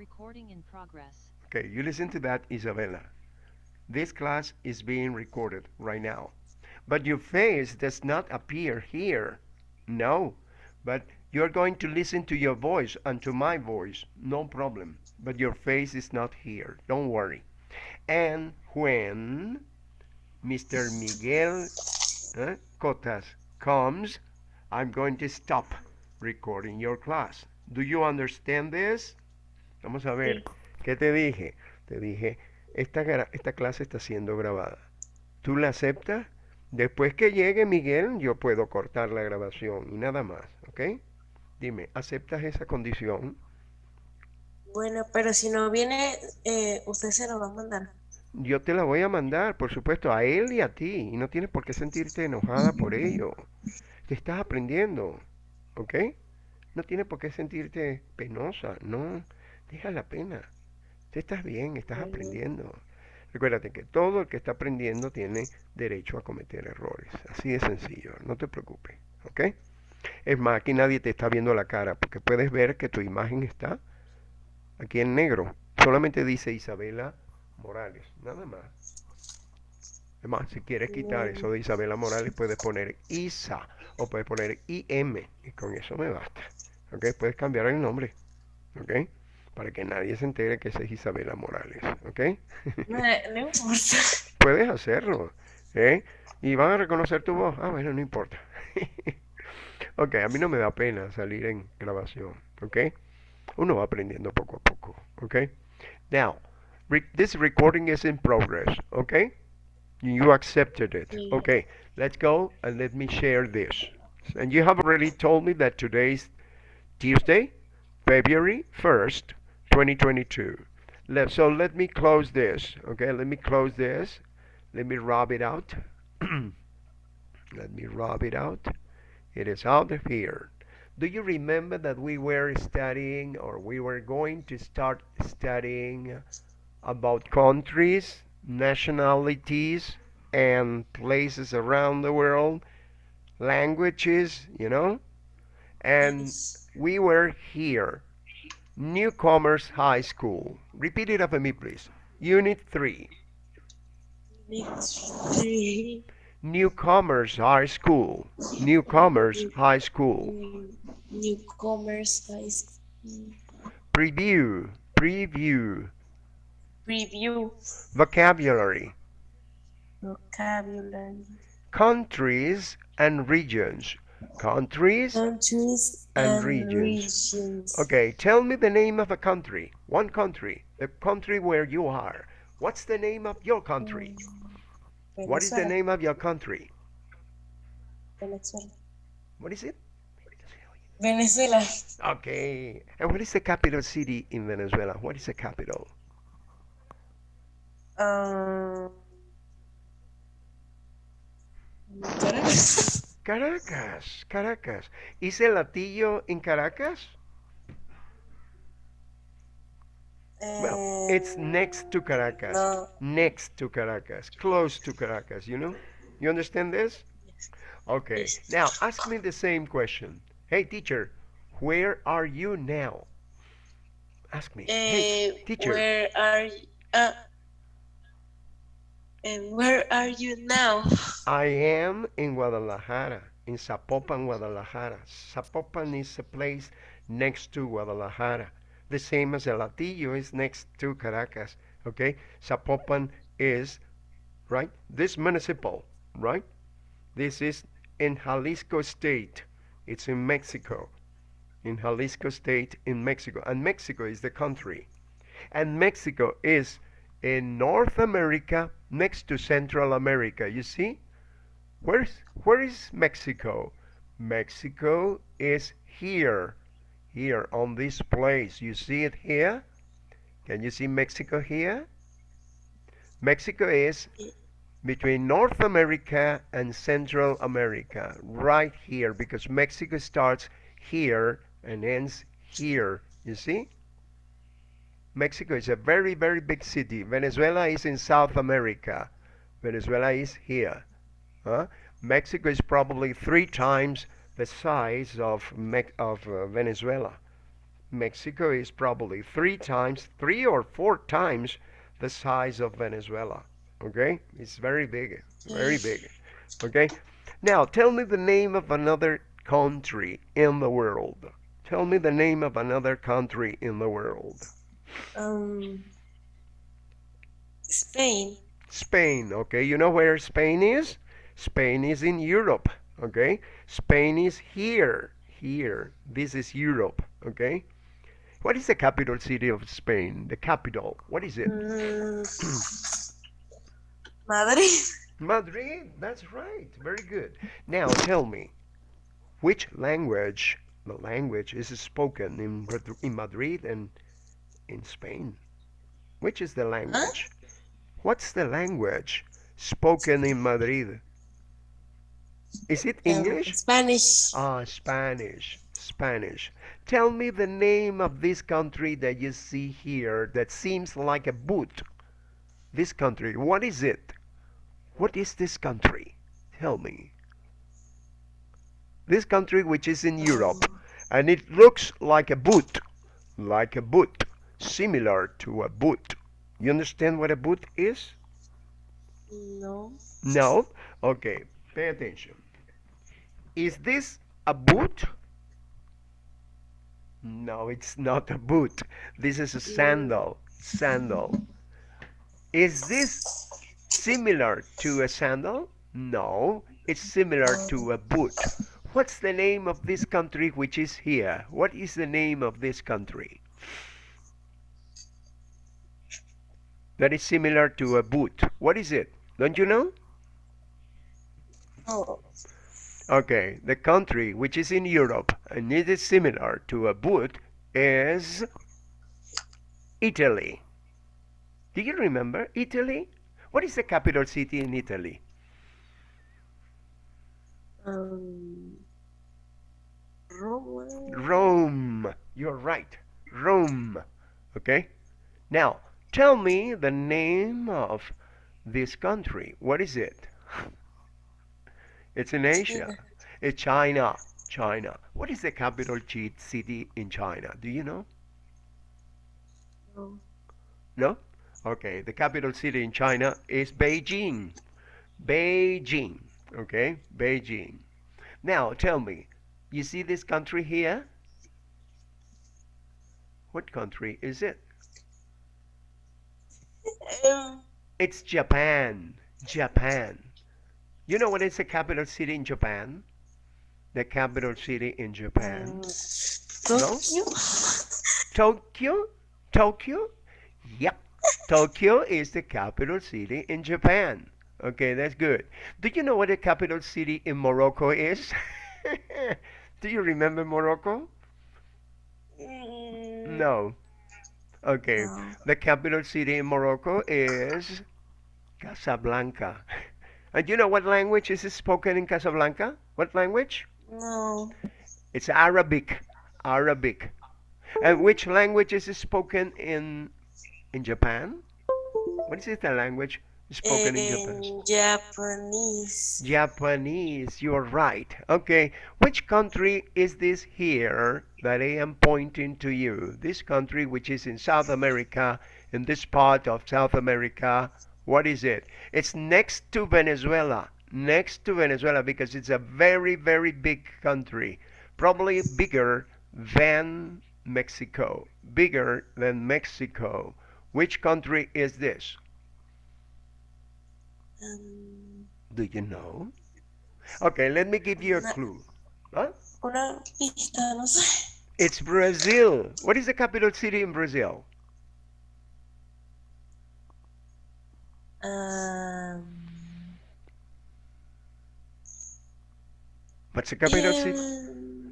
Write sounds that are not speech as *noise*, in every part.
Recording in progress. Okay, you listen to that, Isabella. This class is being recorded right now. But your face does not appear here. No, but you're going to listen to your voice and to my voice. No problem. But your face is not here. Don't worry. And when Mr. Miguel eh, Cotas comes, I'm going to stop recording your class. Do you understand this? Vamos a ver. ¿Qué te dije? Te dije, esta, esta clase está siendo grabada. ¿Tú la aceptas? Después que llegue Miguel, yo puedo cortar la grabación y nada más, ¿ok? Dime, ¿aceptas esa condición? Bueno, pero si no viene, eh, usted se lo va a mandar. Yo te la voy a mandar, por supuesto, a él y a ti. Y no tienes por qué sentirte enojada por ello. Te estás aprendiendo, ¿ok? No tienes por qué sentirte penosa, no. Deja la pena. Tú estás bien, estás aprendiendo. Recuérdate que todo el que está aprendiendo tiene derecho a cometer errores. Así de sencillo, no te preocupes, ¿ok? Es más, aquí nadie te está viendo la cara porque puedes ver que tu imagen está aquí en negro. Solamente dice Isabela Morales, nada más. Es más, si quieres quitar eso de Isabela Morales, puedes poner Isa o puedes poner IM y con eso me basta. ¿Ok? Puedes cambiar el nombre. ¿Ok? Para que nadie se entere que esa es Isabela Morales. ¿Ok? *laughs* No, no importa. Puedes hacerlo. ¿eh? Y van a reconocer tu voz. Ah, bueno, no importa. *laughs* ok, a mí no me da pena salir en grabación. ¿Ok? Uno va aprendiendo poco a poco. ¿Ok? Now, re- this recording is in progress. ¿Ok? You accepted it. Sí. Okay, let's go and let me share this. And you have already told me that today is Tuesday, February 1st, 2022. Let, so let me close this. Okay, let me close this. Let me rub it out. *clears throat* let me rub it out. It is out of here. Do you remember that we were studying or we were going to start studying about countries, nationalities, and places around the world, languages, you know? And we were here, Newcomers High School. Repeat it after me, please. Unit 3, Next three. Newcomers High School. Newcomers High School. Newcomers high school. Preview, preview, Preview. vocabulary, Vocabulary. countries and regions. Countries Countries And and, regions. regions. Okay, tell me the name of a country. One country. The country where you are. What's the name of your country? What is the name of your country? Venezuela. What is it? Venezuela. Okay. And what is the capital city in Venezuela? What is the capital? Um, *laughs* Caracas. Caracas. Caracas. ¿Is el Hatillo in Caracas? Well, it's next to Caracas. No. Next to Caracas. Close to Caracas, you know? You understand this? Yes. Okay. Yes. Now, ask me the same question. Hey, teacher, where are you now? Ask me. Hey, Eh, teacher. where are you? Uh, and where are you now? I am in Guadalajara, in Zapopan, Guadalajara. Zapopan is a place next to Guadalajara. The same as El is next to Caracas. Okay? Zapopan is, right? This municipal, right? This is in Jalisco State. It's in Mexico. In Jalisco State in Mexico. And Mexico is the country. And Mexico is in North America next to Central America. You see? Where's where is Mexico? Mexico is here. Here on this place. You see it here? Can you see Mexico here? Mexico is between North America and Central America, right here, because Mexico starts here and ends here. You see? Mexico is a very, very big city. Venezuela is in South America. Venezuela is here. Huh? Mexico is probably three times the size of, Me- of uh, Venezuela. Mexico is probably three times, three or four times the size of Venezuela. Okay? It's very big, very big. Okay? Now, tell me the name of another country in the world. Tell me the name of another country in the world. Um, Spain. Spain, okay? You know where Spain is? Spain is in Europe, okay? Spain is here, here. This is Europe, okay? What is the capital city of Spain? The capital, what is it? Mm, Madrid. Madrid, that's right. Very good. Now tell me, which language, the language is spoken in, in Madrid and in Spain? Which is the language? What's the language spoken in Madrid? Is it Um, English? Spanish. Ah, Spanish. Spanish. Tell me the name of this country that you see here that seems like a boot. This country, what is it? What is this country? Tell me. This country which is in Europe and it looks like a boot. Like a boot. Similar to a boot. You understand what a boot is? No. No? Okay, pay attention. Is this a boot? No, it's not a boot. This is a sandal. Sandal. Is this similar to a sandal? No, it's similar to a boot. What's the name of this country which is here? What is the name of this country? That is similar to a boot. What is it? Don't you know? Oh. Okay, the country which is in Europe and it is similar to a boot is Italy. Do you remember Italy? What is the capital city in Italy? Um, Roma. Rome. You're right. Rome. Okay? Now, tell me the name of this country. What is it? It's in Asia. It's China. China. What is the capital city in China? Do you know? No. No? Okay, the capital city in China is Beijing. Beijing. Okay, Beijing. Now tell me, you see this country here? What country is it? *laughs* It's Japan. Japan. You know what is the capital city in Japan? The capital city in Japan. Tokyo. Tokyo? Tokyo? Yep. Tokyo is the capital city in Japan. Okay, that's good. Do you know what the capital city in Morocco is? *laughs* Do you remember Morocco? Mm, No. Okay. No. The capital city in Morocco is Casablanca. And you know what language is spoken in Casablanca? What language? No. It's Arabic. Arabic. And which language is spoken in in Japan? What is it, the language spoken in Japan? In Japanese. Japanese, you're right. Okay, which country is this here that I am pointing to you? This country which is in South America, in this part of South America, what is it? It's next to Venezuela. Next to Venezuela because it's a very, very big country. Probably bigger than Mexico. Bigger than Mexico. Which country is this? Um, Do you know? Okay, let me give you a clue. Huh? una pista, no sé. It's Brazil. What is the capital city in Brazil? Um, What's the capital city?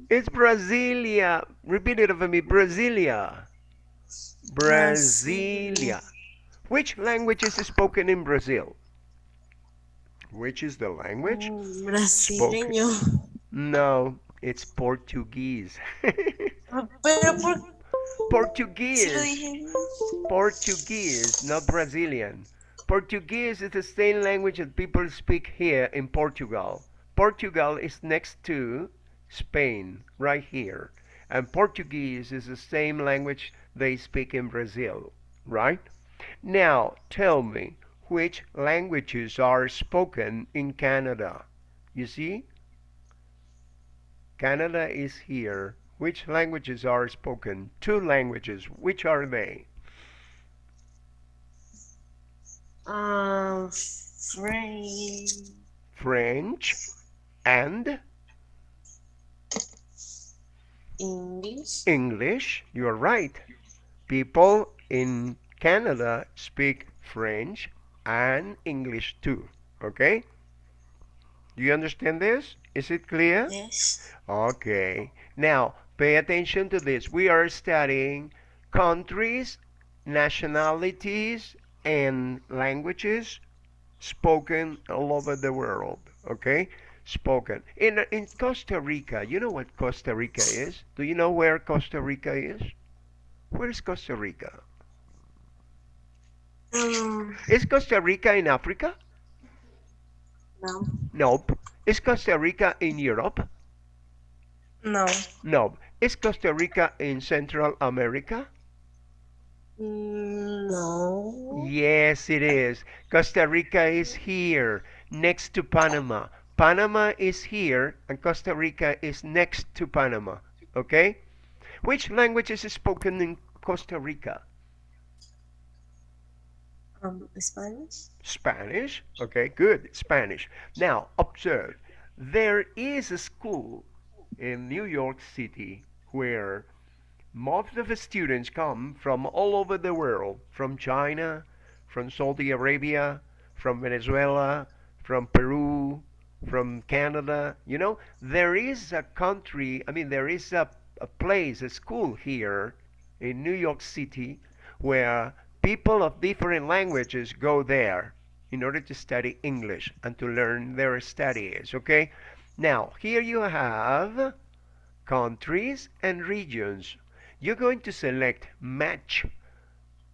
It's Brasilia. Repeat it for me. Brasilia. Brasilia. Which language is spoken in Brazil? Which is the language? mm, brasileño. No, it's Portuguese. *laughs* Pero por Portuguese. Portuguese, not Brazilian. Portuguese is the same language that people speak here in Portugal. Portugal is next to Spain, right here. And Portuguese is the same language they speak in Brazil, right? Now, tell me, which languages are spoken in Canada? You see? Canada is here. Which languages are spoken? Two languages. Which are they? Um, French. French and English. English. You're right. People in Canada speak French and English too. Okay? Do you understand this? Is it clear? Yes. Okay. Now, pay attention to this. We are studying countries, nationalities, and languages spoken all over the world. Okay? Spoken. In, in Costa Rica, you know what Costa Rica is? Do you know where Costa Rica is? Where is Costa Rica? Um, Is Costa Rica in Africa? no. Nope. Is Costa Rica in Europe? No. No. Is Costa Rica in Central America? Mm, No. Yes, it is. Costa Rica is here, next to Panama. Panama is here, and Costa Rica is next to Panama. Okay? Which language is spoken in Costa Rica? Um, Spanish. Spanish. Okay, good. Spanish. Now, observe. There is a school in New York City where most of the students come from all over the world, from China, from Saudi Arabia, from Venezuela, from Peru, from Canada. You know, there is a country, I mean, there is a, a place, a school here in New York City where people of different languages go there in order to study English and to learn their studies, okay? Now, here you have countries and regions. You're going to select match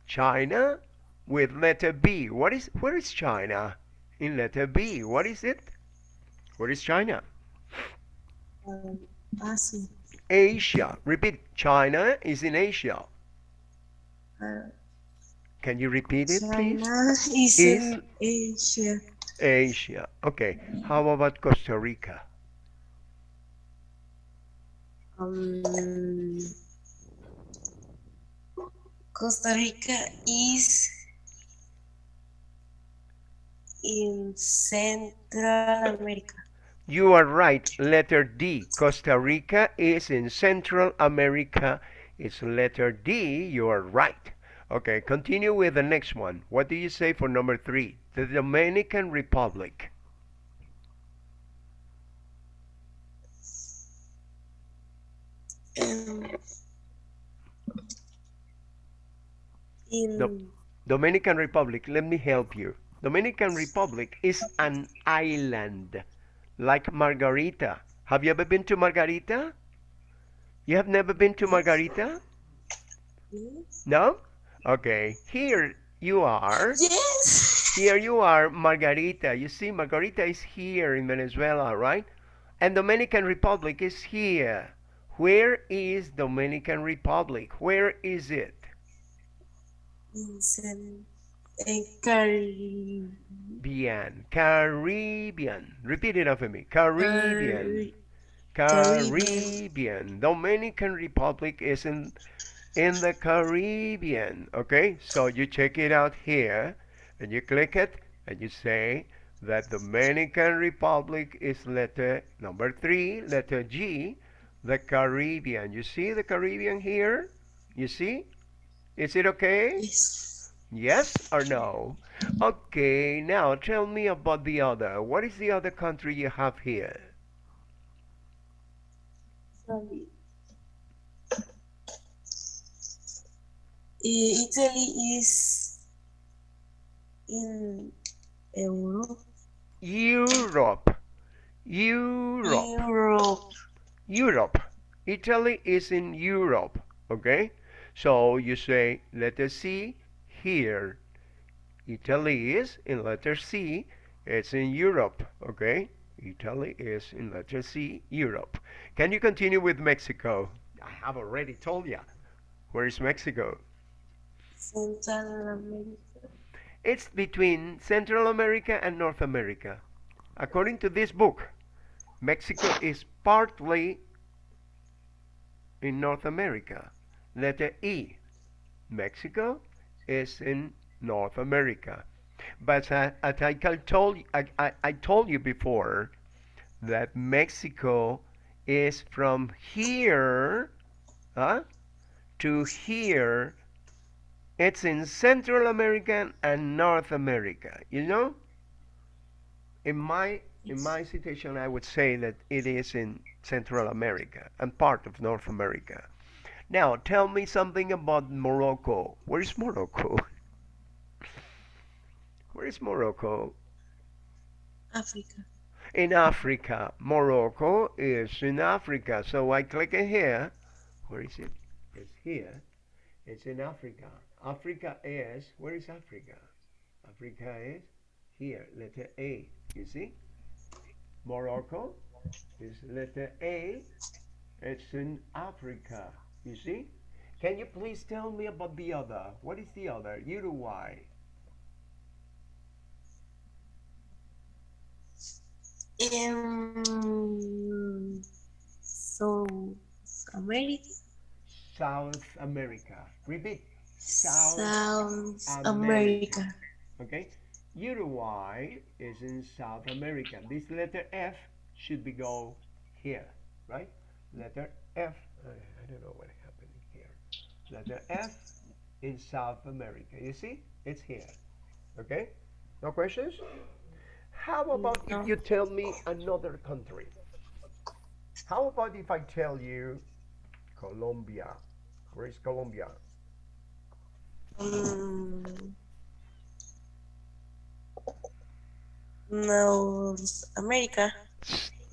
China with letter B. What is where is China? In letter B. What is it? Where is China? Um, Asia. Asia. Repeat. China is in Asia. Uh, Can you repeat it, please? China is in Asia. Asia. Okay. How about Costa Rica? Um, Costa Rica is in Central America. You are right. Letter D. Costa Rica is in Central America. It's letter D. You are right. Okay, continue with the next one. What do you say for number three? The Dominican Republic. Um, in No. Dominican Republic, let me help you. Dominican Republic is an island, like Margarita. Have you ever been to Margarita? You have never been to Margarita? No? Okay. Here you are. Yes. Here you are, Margarita. You see, Margarita is here in Venezuela, right? And Dominican Republic is here. Where is Dominican Republic? Where is it? In in Cari- Caribbean. Caribbean. Repeat it after me. Caribbean. Caribbean. Caribbean. Dominican Republic is in in the Caribbean. Okay, so you check it out here, and you click it, and you say that the Dominican Republic is letter number three, letter G, the Caribbean. You see the Caribbean here? You see? Is it okay? Yes. Yes or no? Okay, now tell me about the other. What is the other country you have here? Sorry. Italy is in Europe. Europe. Europe. Europe. Europe. Italy is in Europe. Okay? So you say letter C here. Italy is in letter C. It's in Europe. Okay? Italy is in letter C, Europe. Can you continue with Mexico? I have already told you. Where is Mexico? Central America. It's between Central America and North America. According to this book, Mexico is partly in North America. Letter E. Mexico is in North America. But uh, as I told I, I, I told you before that Mexico is from here huh, to here. It's in Central America and North America. You know? In my in my situation, I would say that it is in Central America and part of North America. Now, tell me something about Morocco. Where is Morocco? *laughs* Where is Morocco? Africa. In Africa. Morocco is in Africa. So I click here. Where is it? It's here. It's in Africa. Africa is, where is Africa? Africa is here, letter A. You see? Morocco is letter A. It's in Africa. You see? Can you please tell me about the other? What is the other? Uruguay. In um, South America. South America. Repeat. South, America. America. Okay? Uruguay is in South America. This letter F should be go here, right? Letter F. I I don't know what happened here. Letter F in South America. You see? It's here. Okay? No questions? How about if you tell me another country? How about if I tell you Colombia? Where is Colombia? Mm, North America.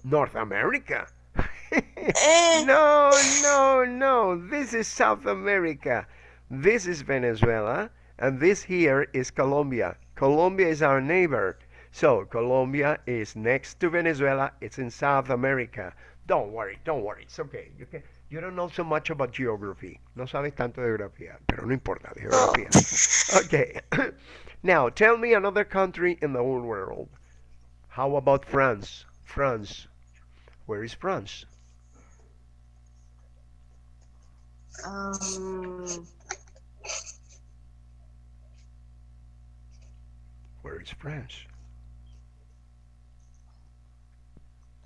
North America. *laughs* Eh. no, no, no. This is South America. This is Venezuela. And this here is Colombia. Colombia is our neighbor. So Colombia is next to Venezuela. It's in South America. Don't worry, don't worry. It's okay. You can. You don't know so much about geography. No sabes tanto de geografía, pero no importa, de geografía. Okay. *coughs* now, tell me another country in the whole world. How about France? France. Where is France? Um, Where is France?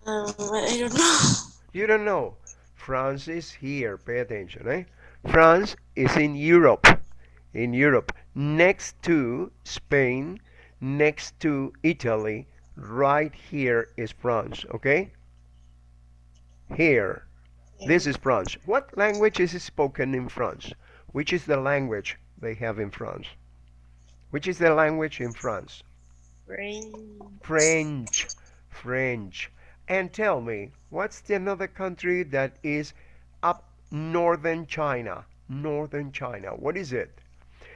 um, I don't know. You don't know. France is here. Pay attention, eh? France is in Europe. In Europe, next to Spain, next to Italy, right here is France, okay? Here. This is France. What language is spoken in France? Which is the language they have in France? Which is the language in France? French. French. French. And tell me, what's the another country that is up northern China? Northern China. What is it?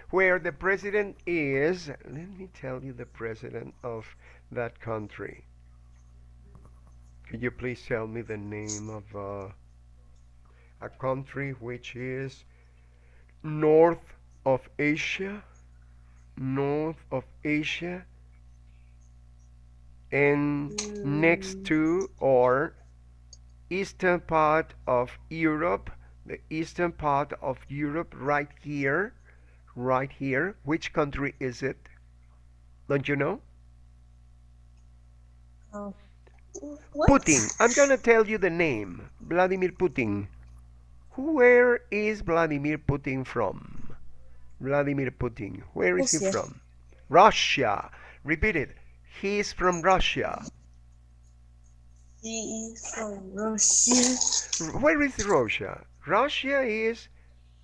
Where the president is, let me tell you the president of that country. Could you please tell me the name of uh, a country which is north of Asia? North of Asia and next to or eastern part of Europe, the eastern part of Europe right here, right here. Which country is it? Don't you know? Oh. What? Putin. I'm gonna tell you the name. Vladimir Putin. Where is Vladimir Putin from? Vladimir Putin. Where is he from? Russia. Repeat it. He's from Russia. He is from Russia. Where is Russia? Russia is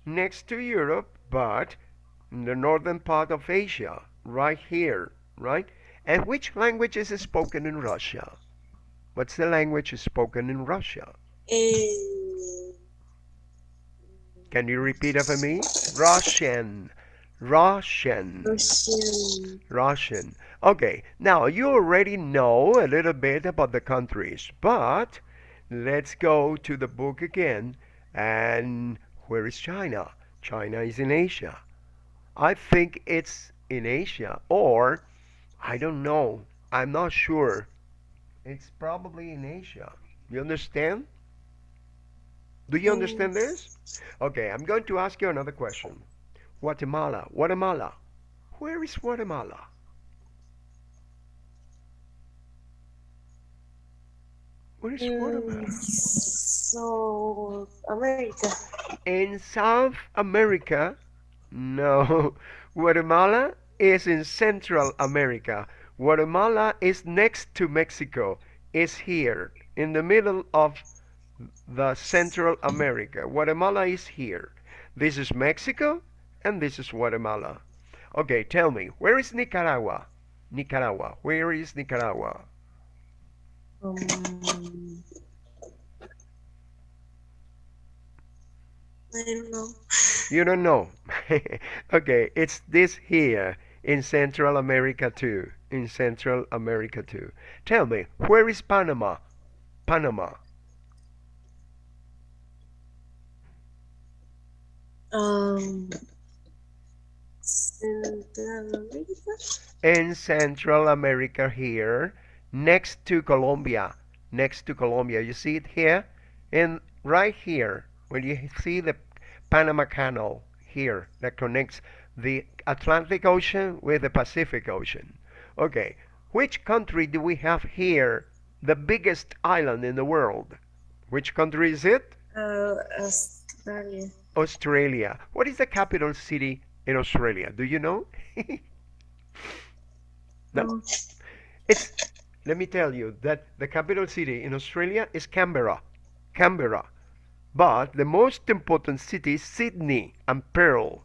next to Europe, but in the northern part of Asia, right here, right? And which language is spoken in Russia? What's the language spoken in Russia? Eh, Can you repeat it for me? Russian. Russian. Russian. Russian. Okay, now you already know a little bit about the countries, but let's go to the book again And where is China? China is in Asia. I think it's in Asia or I don't know. I'm not sure. It's probably in Asia. You understand? Do you understand this? Okay, I'm going to ask you another question. Guatemala. Guatemala. Where is Guatemala? Where is Guatemala? Mm, so, America. In South America? No. *laughs* Guatemala is in Central America. Guatemala is next to Mexico. Is here in the middle of the Central America. Guatemala is here. This is Mexico and this is Guatemala. Okay, tell me, where is Nicaragua? Nicaragua. Where is Nicaragua? Um, I don't know. You don't know. *laughs* okay, it's this here in Central America too. In Central America too. Tell me, where is Panama? Panama. Um, Central America. In Central America here, next to Colombia. Next to Colombia. You see it here? And right here, when you see the Panama Canal here that connects the Atlantic Ocean with the Pacific Ocean. Okay, which country do we have here? The biggest island in the world. Which country is it? Uh, Australia. Australia. What is the capital city in Australia? Do you know? *laughs* no. It's let me tell you that the capital city in Australia is Canberra. Canberra. But the most important city is Sydney and Perth.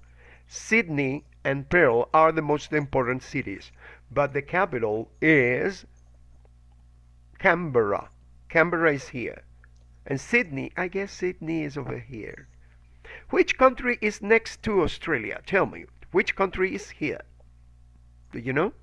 Sydney and Perth are the most important cities. But the capital is Canberra. Canberra is here. And Sydney, I guess Sydney is over here. Which country is next to Australia? Tell me. Which country is here? Do you know?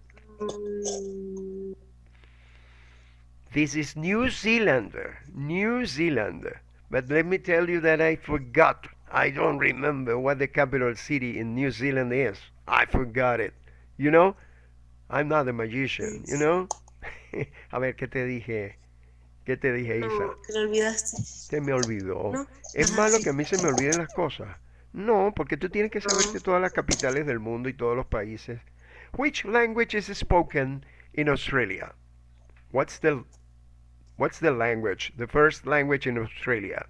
This is New Zealand. New Zealand. But let me tell you that I forgot. I don't remember what the capital city in New Zealand is. I forgot it. You know? I'm not a magician, you know? *laughs* a ver, ¿qué te dije? ¿Qué te dije, Isa? no, te lo olvidaste. Se me olvidó. ¿No? Es Ajá, malo sí. que a mí se me olviden las cosas. No, porque tú tienes que saberte No. todas las capitales del mundo y todos los países. Which language is spoken in Australia? What's the What's the language? The first language in Australia?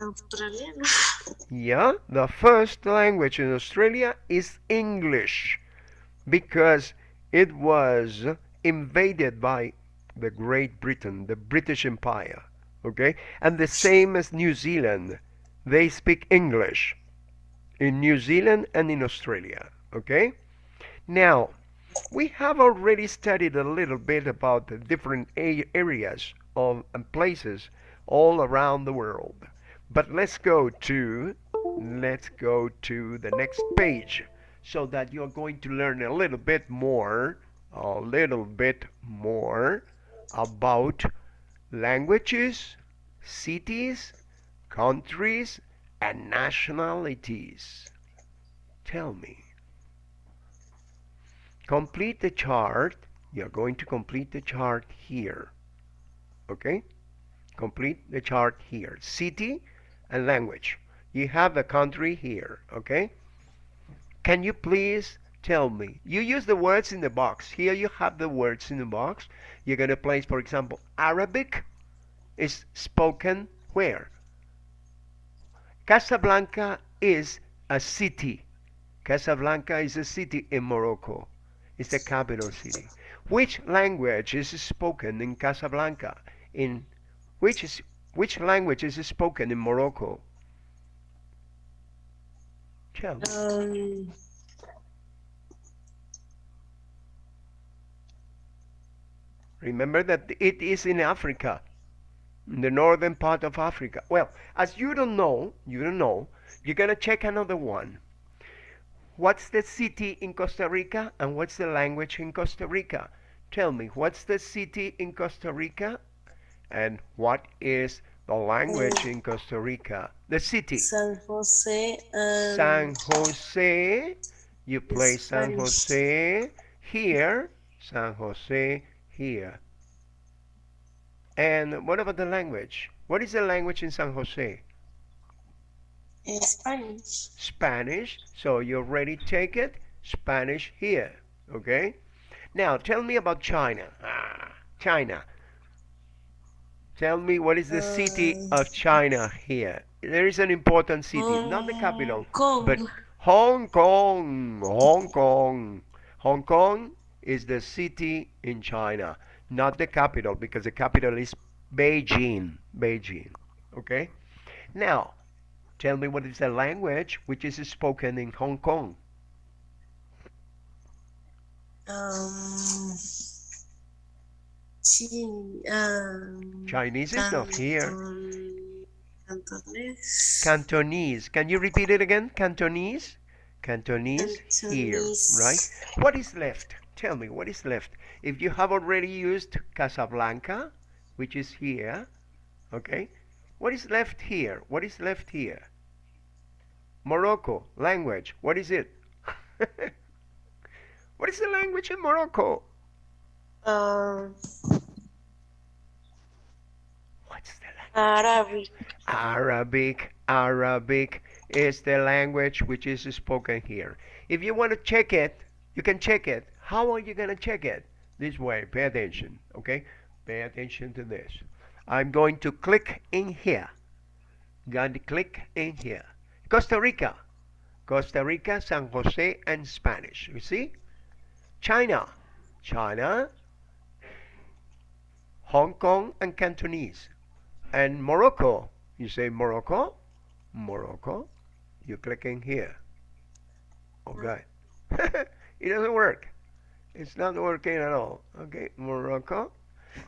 Australiano. Yeah, the first language in Australia is English because it was invaded by the Great Britain, the British Empire. Okay? And the same as New Zealand. They speak English in New Zealand and in Australia. Okay? Now, we have already studied a little bit about the different areas of and places all around the world. But let's go to let's go to the next page so that you're going to learn a little bit more a little bit more about languages, cities, countries and nationalities. Tell me. Complete the chart. You're going to complete the chart here. Okay? Complete the chart here. City and language. You have the country here. Okay? Can you please tell me? You use the words in the box. Here you have the words in the box. You're going to place, for example, Arabic is spoken where? Casablanca is a city. Casablanca is a city in Morocco. It's the capital city. Which language is spoken in Casablanca? In which is which language is spoken in Morocco? Um, Remember that it is in Africa, in the northern part of Africa. Well, as you don't know, you don't know, you're gonna check another one. What's the city in Costa Rica and what's the language in Costa Rica? Tell me, what's the city in Costa Rica And what is the language in Costa Rica? The city. San Jose and San Jose. You play San Jose here. San Jose here. And what about the language? What is the language in San Jose? Spanish. Spanish. So you already take it. Spanish here. Okay? Now tell me about China. Ah, China. Tell me what is the city Uh, of China here? There is an important city, not the capital, Kong. but Hong Kong. Hong Kong. Hong Kong is the city in China, not the capital, because the capital is Beijing. Beijing. Okay? Now, tell me what is the language which is spoken in Hong Kong? Um, um, Chinese is not here. Cantonese. Cantonese. Can you repeat it again? Cantonese? Cantonese here, right? What is left? Tell me, what is left? If you have already used Casablanca, which is here, okay? What is left here? What is left here? Morocco, language, what is it? *laughs* what is the language in Morocco? Um, What's the language? Arabic. Arabic, Arabic is the language which is spoken here. If you want to check it, you can check it. How are you going to check it? This way, pay attention, okay? Pay attention to this. I'm going to click in here. Going to click in here. Costa Rica. Costa Rica, San Jose, and Spanish. You see? China. China. Hong Kong and Cantonese. And Morocco. You say Morocco. Morocco. You click in here. Okay. *laughs* it doesn't work. It's not working at all. Okay, Morocco.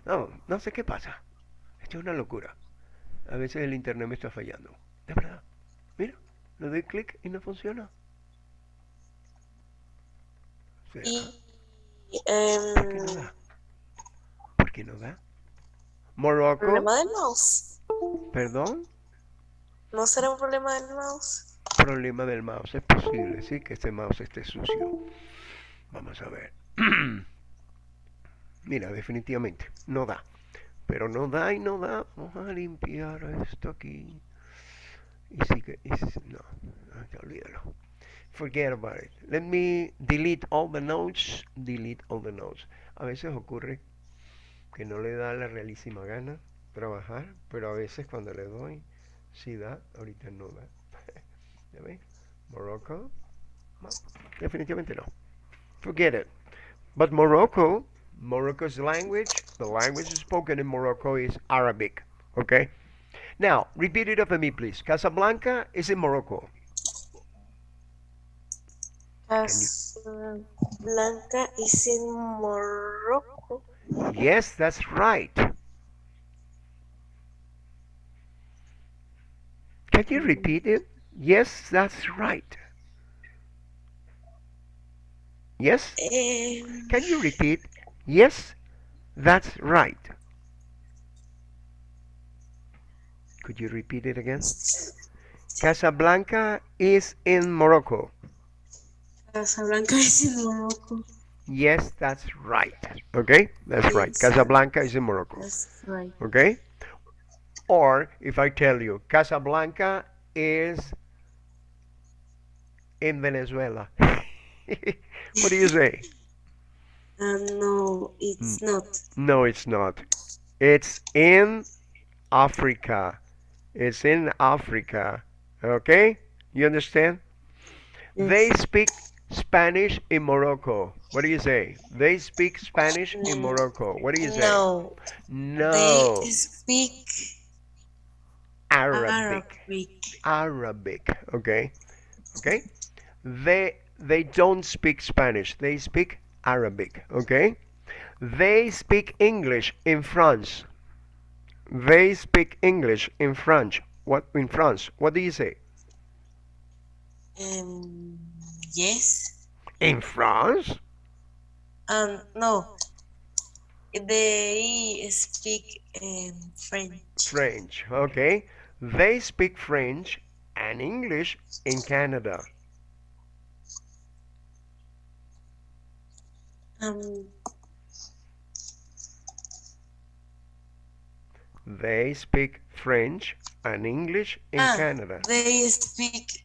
No, no sé qué pasa. Esto es una locura. A veces el internet me está fallando. De verdad. Mira, le doy clic y no funciona. O sea, Y ¿Por qué no em, da? ¿Por qué no da? Morocco. problema del mouse. Perdón. ¿No será un problema del mouse? problema del mouse. Es posible, sí, que este mouse esté sucio. Vamos a ver. *clears throat* Mira, definitivamente, no da. Pero no da y no da. Vamos a limpiar esto aquí. Y sí que... y no, olvídalo. Forget about it. Let me delete all the notes. Delete all the notes. A veces ocurre que no le da la realísima gana trabajar, pero a veces cuando le doy, sí da. Ahorita no da. *laughs* ¿Ya ves? Morocco. Definitivamente no. Forget it. But Morocco, Morocco's language, the language spoken in Morocco is Arabic. Okay? Now, repeat it after me, please. Casablanca is in Morocco. Casablanca is in Morocco. Yes, that's right. Can you repeat it? Yes, that's right. Yes? Em, Can you repeat? Yes, that's right. Could you repeat it again? Casablanca is in Morocco. Casablanca is in Morocco. Yes, that's right. Okay, that's right. Casablanca is in Morocco. That's right. Okay? Or if I tell you Casablanca is in Venezuela. *laughs* *laughs* what do you say? Um, no, it's Hmm. not. No, it's not. It's in Africa. It's in Africa. Okay? You understand? They speak Spanish in Morocco. What do you say? They speak Spanish in Mm, Morocco. What do you say? No, No. they speak Arabic. Arabic. Arabic. Okay. Okay. They they don't speak Spanish. They speak Arabic. Okay. They speak English in France. They speak English in French. What in France? What do you say? Um, yes. In France? Um, no. they speak um, French. French. Okay. They speak French and English in Canada. Um, They speak French and English in ah, Canada. they speak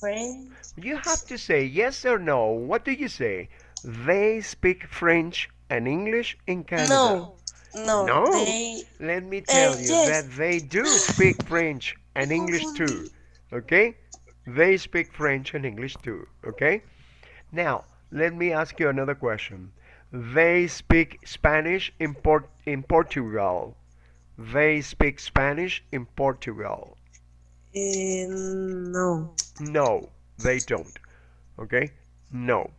French. You have to say yes or no. What do you say? They speak French and English in Canada. No, no, No. they Let me tell you yes. that they do speak French and English too. Okay? They speak French and English too. Okay? Now, let me ask you another question. They speak Spanish in, Port- in Portugal. They speak Spanish in Portugal. eh, no. No, they don't. Okay? No.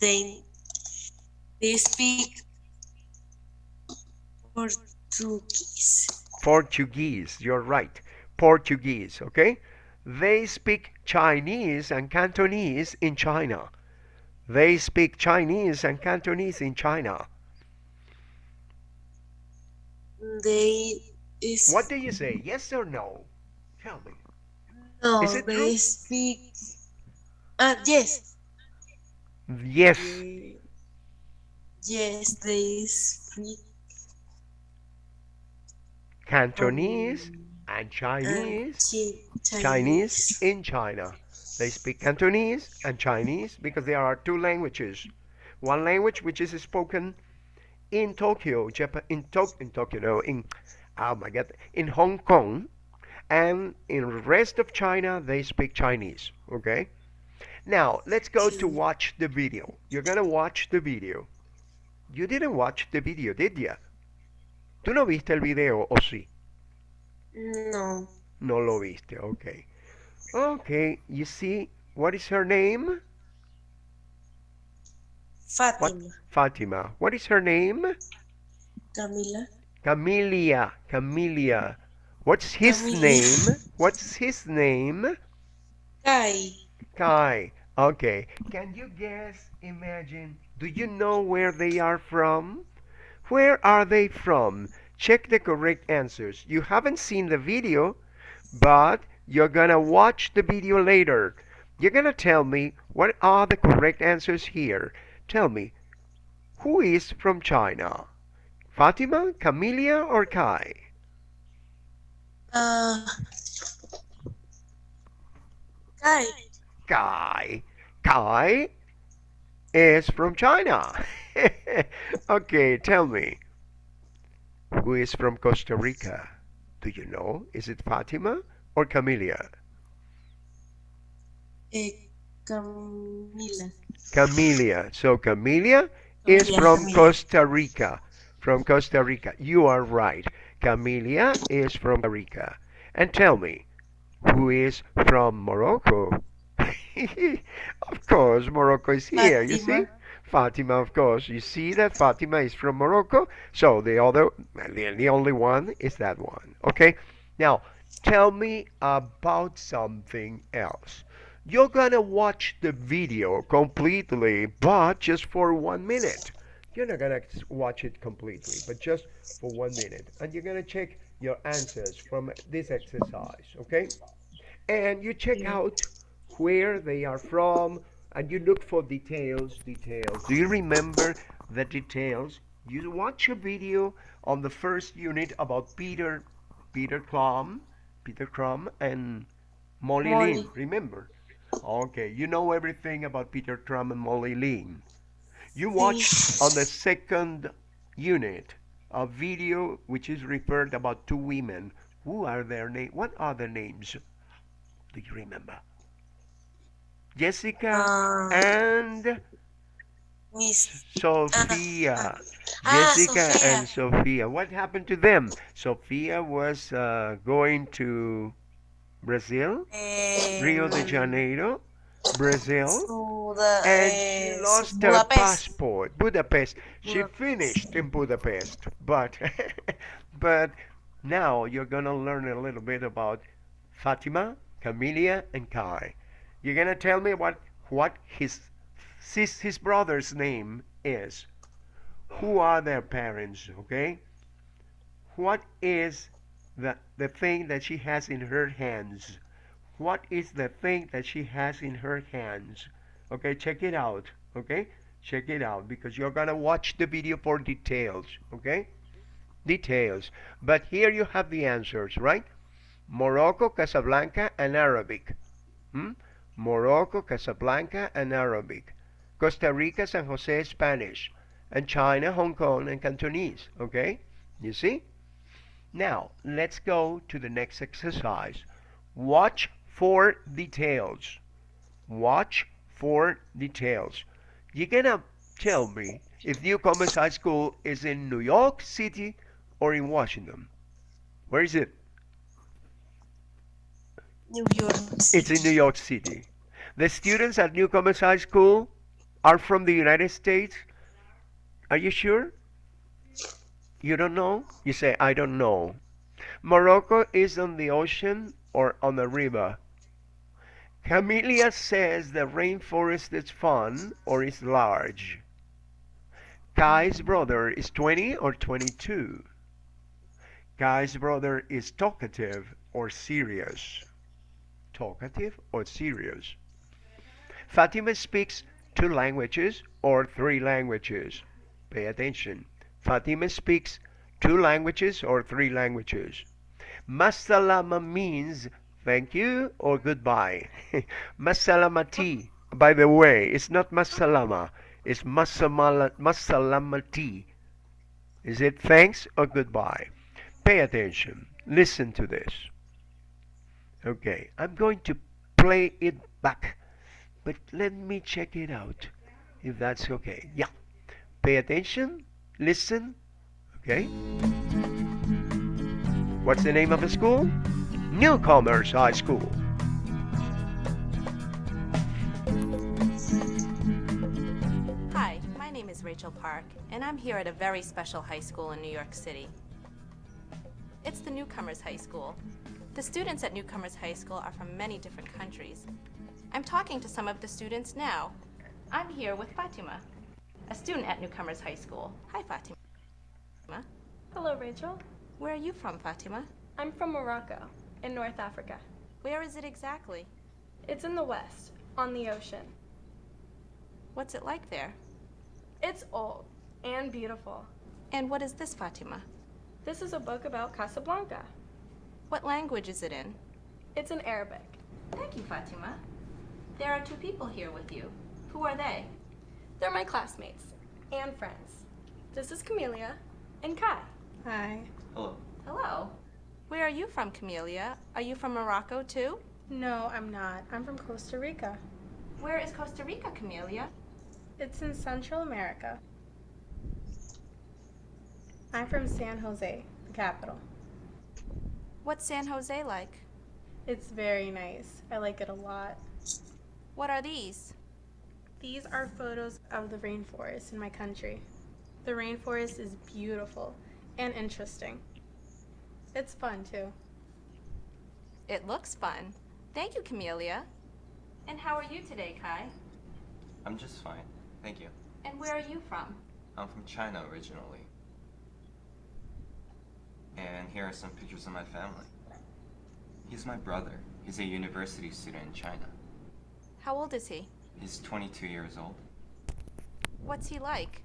They they speak Portuguese. Portuguese, you're right. Portuguese, okay? They speak Chinese and Cantonese in China. They speak Chinese and Cantonese in China. They is What do you say? Yes or no? Tell me. no. is it they true? speak. Ah, yes. Yes. Eh, Yes, they speak Cantonese um, and uh, Chinese. Chinese in China. They speak Cantonese and Chinese because there are two languages. One language which is spoken in Tokyo, Japan, in, to- in Tokyo, no, in oh my God, in Hong Kong, and in the rest of China they speak Chinese. Okay. Now let's go to watch the video. You're gonna watch the video. You didn't watch the video, did ya? ¿Tú no viste el video o sí? No. No lo viste, okay. Okay, you see, what is her name? Fátima. Fatima. What is her name? Camila. Camelia. Camelia. What's his name? What's his name? Kai. Kai. Okay. Can you guess, imagine, do you know where they are from? Where are they from? Check the correct answers. You haven't seen the video, but you're gonna watch the video later. You're gonna tell me what are the correct answers here. Tell me, who is from China? Fatima, Camelia, or Kai? Uh, Kai. Kai. Kai is from China. *laughs* okay, tell me. Who is from Costa Rica? Do you know? Is it Fatima or Camelia? Eh, Camila. Camelia. So Camelia is Yeah, from. Costa Rica. From Costa Rica. You are right. Camelia is from Costa Rica. And tell me, who is from Morocco? *laughs* of course, Morocco is here, you see? Fatima. Of course. You see that Fatima is from Morocco? So the other, the, the only one is that one. Okay? Now, tell me about something else. You're gonna watch the video completely, but just for one minute. You're not gonna watch it completely, but just for one minute. And you're gonna check your answers from this exercise, okay? And you check out where they are from, and you look for details, details. Do you remember the details? You watch a video on the first unit about Peter, Peter Crum, Peter Crum, and Molly Molly. Lynn. Remember? Okay, you know everything about Peter Crum and Molly Lynn. You watched on the second unit a video which is referred about two women. Who are their name? What are their names? Do you remember? Jessica Uh, and Miss. Sophia. Ah, Jessica Sophia. and Sophia. What happened to them? Sophia was uh, going to Brazil, eh, Rio de Janeiro, Brazil, the, and eh, she lost her passport. Budapest. She Budapest. finished in Budapest, but *laughs* but now you're gonna learn a little bit about Fatima, Camelia, and Kai. You're gonna tell me what what his his, brother's name is. Who are their parents? Okay. What is the the thing that she has in her hands? What is the thing that she has in her hands? Okay, check it out. Okay, check it out because you're gonna watch the video for details. Okay, details. But here you have the answers, right? Morocco, Casablanca, and Arabic. Hmm? Morocco, Casablanca, and Arabic. Costa Rica, San Jose, Spanish. And China, Hong Kong, and Cantonese. Okay? You see? Now, let's go to the next exercise. Watch for details. Watch for details. You're gonna tell me if Newcomers High School is in New York City or in Washington. Where is it? New York. It's in New York City. The students at Newcomers High School are from the United States. Are you sure? You don't know? You say, I don't know. Morocco is on the ocean or on the river. Camelia says the rainforest is fun or is large. Kai's brother is 20 or 22. Kai's brother is talkative or serious. Talkative or serious. Fatima speaks two languages or three languages. Pay attention. Fatima speaks two languages or three languages. Masalama means thank you or goodbye. *laughs* Masalamati, by the way, it's not masalama, it's masamala, masalamati. Is it thanks or goodbye? Pay attention. Listen to this. Okay, I'm going to play it back, but let me check it out if that's okay. Yeah. Pay attention, listen, okay? What's the name of the school? Newcomers High School. Hi, my name is Rachel Park, and I'm here at a very special high school in New York City. It's the Newcomers High School. The students at Newcomers High School are from many different countries. I'm talking to some of the students now. I'm here with Fatima, a student at Newcomers High School. Hi, Fatima. Hello, Rachel. Where are you from, Fatima? I'm from Morocco, in North Africa. Where is it exactly? It's in the west, on the ocean. What's it like there? It's old and beautiful. And what is this, Fatima? This is a book about Casablanca. What language is it in? It's in Arabic. Thank you, Fatima. There are two people here with you. Who are they? They're my classmates and friends. This is Camelia and Kai. Hi. Hello. Hello. Where are you from, Camelia? Are you from Morocco too? No, I'm not. I'm from Costa Rica. Where is Costa Rica, Camelia? It's in Central America. I'm from San Jose, the capital. What's San Jose like? It's very nice. I like it a lot. What are these? These are photos of the rainforest in my country. The rainforest is beautiful and interesting. It's fun too. It looks fun. Thank you, Camelia. And how are you today, Kai? I'm just fine. Thank you. And where are you from? I'm from China originally. And here are some pictures of my family. He's my brother. He's a university student in China. How old is he? He's 22 years old. What's he like?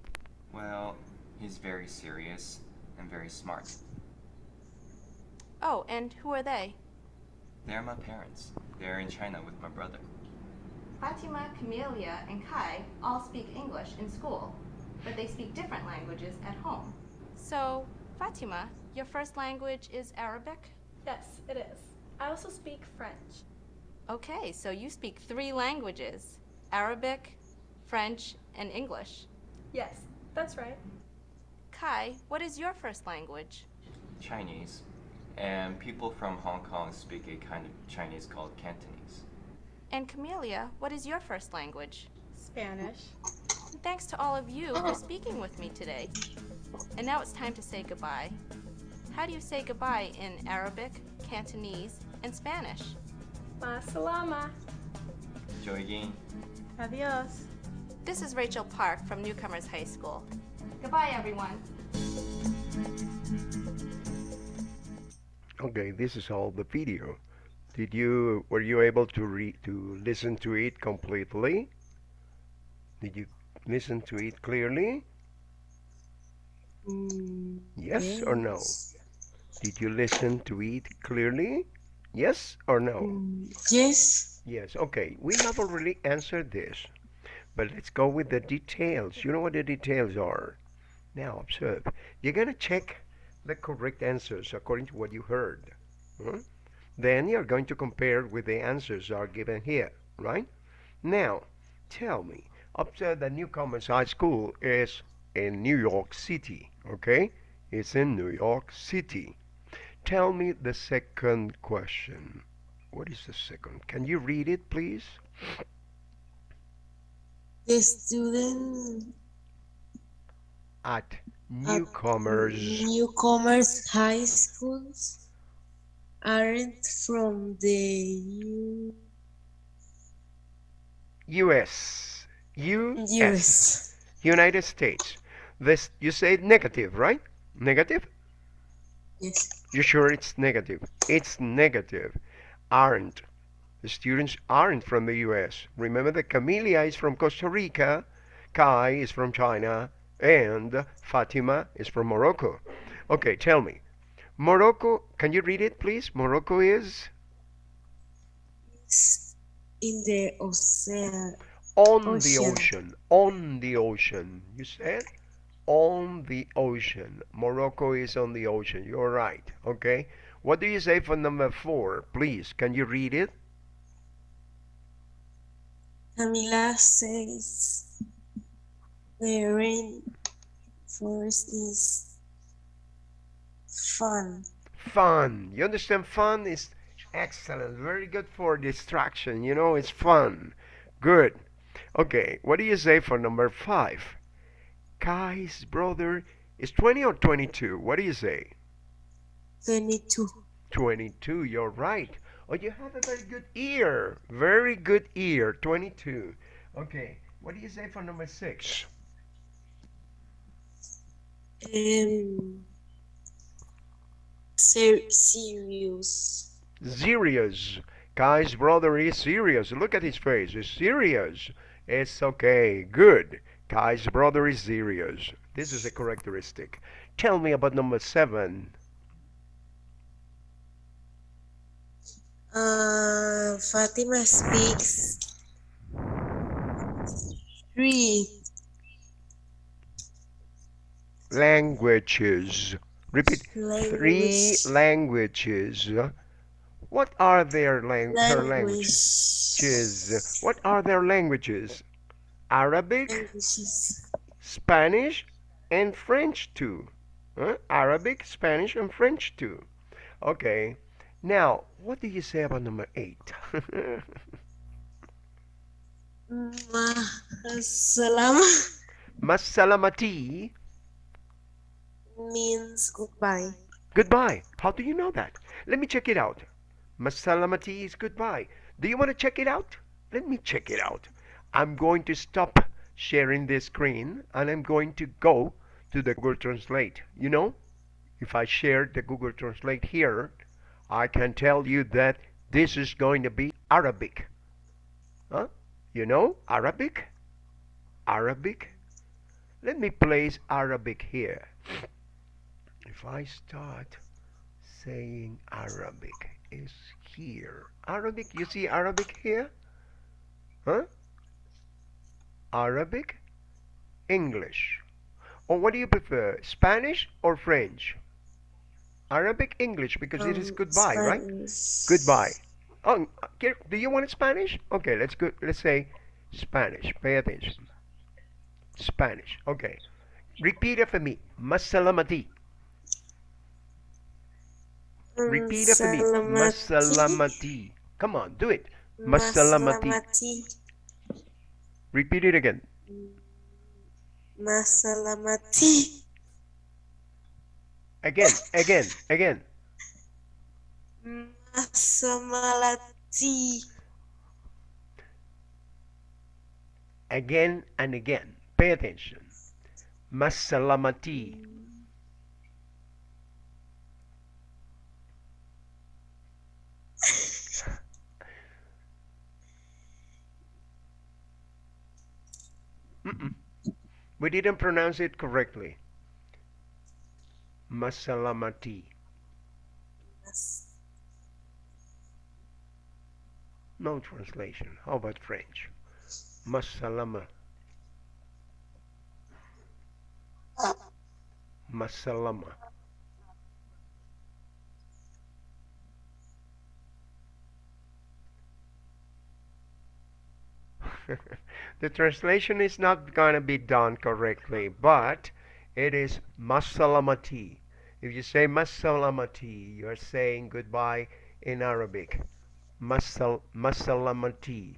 Well, he's very serious and very smart. Oh, and who are they? They're my parents. They're in China with my brother. Fatima, Camelia, and Kai all speak English in school, but they speak different languages at home. So, Fatima, your first language is Arabic? Yes, it is. I also speak French. Okay, so you speak three languages Arabic, French, and English. Yes, that's right. Kai, what is your first language? Chinese. And people from Hong Kong speak a kind of Chinese called Cantonese. And Camelia, what is your first language? Spanish. Thanks to all of you for speaking with me today. And now it's time to say goodbye. How do you say goodbye in Arabic, Cantonese, and Spanish? Ma salama. Joy Yin. Adios. This is Rachel Park from Newcomers High School. Goodbye, everyone. Okay, this is all the video. Did you were you able to read to listen to it completely? Did you listen to it clearly? Mm, Yes or no? Did you listen to it clearly? Yes or no? Yes. Yes, okay. We have already answered this, but let's go with the details. You know what the details are. Now, observe. You're going to check the correct answers according to what you heard. hmm? Then you're going to compare with the answers are given here, right? Now, tell me. Observe that Newcomers High School is in New York City, okay? It's in New York City. Tell me the second question. What is the second? Can you read it, please? The student At newcomers. newcomers high schools aren't from the U- U.S. U.S. US. United States. This you say negative, right? Negative? Yes. You sure it's negative? It's negative. Aren't. The students aren't from the U.S. Remember that Camelia is from Costa Rica, Kai is from China, and Fatima is from Morocco. Okay, tell me. Morocco, can you read it, please? Morocco is It's in the ocean. on the Ocean. ocean. On the ocean. You said? On the ocean. Morocco is on the ocean. You're right. Okay. What do you say for number four? Please, can you read it? Camila says the rainforest is fun. Fun. You understand? Fun is excellent. Very good for distraction. You know, it's fun. Good. Okay. What do you say for number five? Kai's brother is 20 or 22? What do you say? 22. 22, you're right. Oh, you have a very good ear. Very good ear. 22. Okay, what do you say for number six? Um, ser- serious. Serious. Kai's brother is serious. Look at his face. He's serious. It's okay. Good. Kai's brother is serious. This is a characteristic. Tell me about number seven. Uh, Fatima speaks three Languages. Repeat. Three languages. What are their lang- languages. What are their languages? Arabic, Spanish, and French too. Huh? Arabic, Spanish, and French too. Okay. Now, what do you say about number eight? Salam *laughs* *laughs* Masalamati. means goodbye. Goodbye. How do you know that? Let me check it out. Masalamati is goodbye. Do you want to check it out? Let me check it out. I'm going to stop sharing this screen and I'm going to go to the Google Translate. You know, if I share the Google Translate here, I can tell you that this is going to be Arabic. Huh? You know Arabic? Arabic? Let me place Arabic here. If I start saying Arabic is here. Arabic, you see Arabic here? Huh? Arabic, English. Or what do you prefer, Spanish or French? Arabic, English, because it is Um, goodbye, right? Goodbye. Oh, do you want it Spanish? Okay, let's go. Let's say Spanish. Pay attention. Spanish. Okay. Repeat after me. Masalamati. Repeat after me. Masalamati. Come on, do it. Masalamati. Masalamati. Repeat it again. Masalamati. Again, again, again. Masamalati. again and again. Pay attention. Masalamati. Mm-mm. We didn't pronounce it correctly. Masalamati. Mas- No translation. How about French? Masalama. Masalama. *laughs* the translation is not going to be done correctly, but it is masalamati. If you say masalamati, you're saying goodbye in Arabic. Masal masalamati.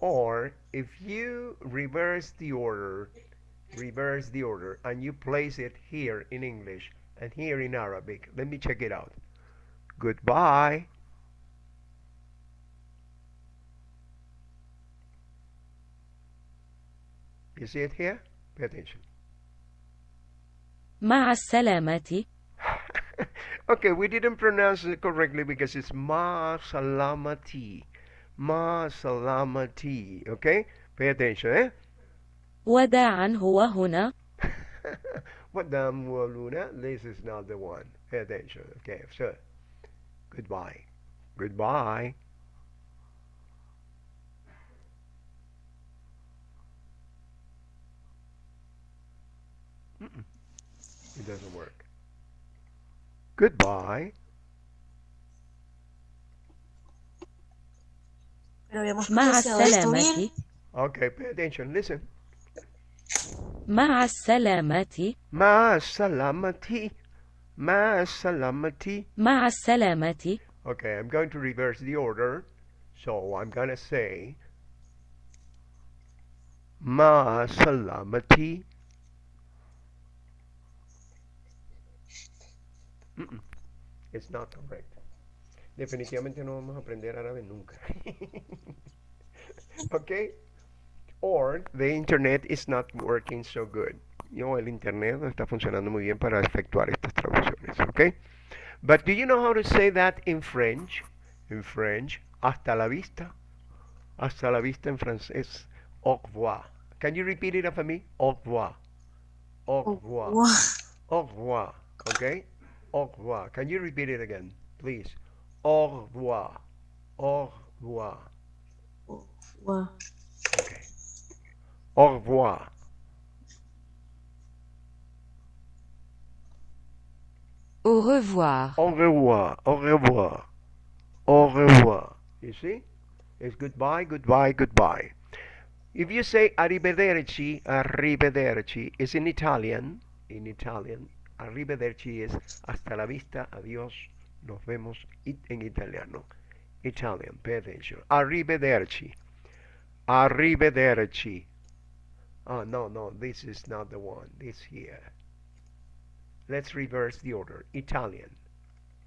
Or if you reverse the order, reverse the order, and you place it here in English and here in Arabic, let me check it out. Goodbye. You see it here? Pay attention. مع السلامة *laughs* okay, we didn't pronounce it correctly because it's ma salamati. Ma salamati. Okay? Pay attention, eh? وداعا هو هنا Madam Luna, this is not the one. Pay attention. Okay, so goodbye. Goodbye. It doesn't work. Goodbye. Pero habíamos مع pronunciado esto bien. السلامة Okay, pay attention. Listen. مع السلامة Ma salamati. Ma salamati. مع السلامة Okay, I'm going to reverse the order. So I'm going to say Ma Salamati. Mm-mm. It's not correct. Definitivamente no vamos a aprender árabe nunca. *laughs* okay? Or the internet is not working so good. Yo, el internet no está funcionando muy bien para efectuar estas traducciones. Okay? But do you know how to say that in French? In French, hasta la vista. Hasta la vista en francés. Au revoir. Can you repeat it after me? Au revoir. Au revoir. Wow. Au revoir. Okay? Au revoir. Can you repeat it again, please? Au revoir. Au revoir. Wow. Okay. Au revoir. Au revoir Au revoir. Au revoir. Au revoir. You see? It's goodbye, goodbye, goodbye. If you say arrivederci, arrivederci is in Italian. In Italian, arrivederci is hasta la vista, adiós, nos vemos en italiano. Italian, pay attention. Arrivederci. Arrivederci. Oh, no, no, this is not the one. This here. Let's reverse the order. Italian.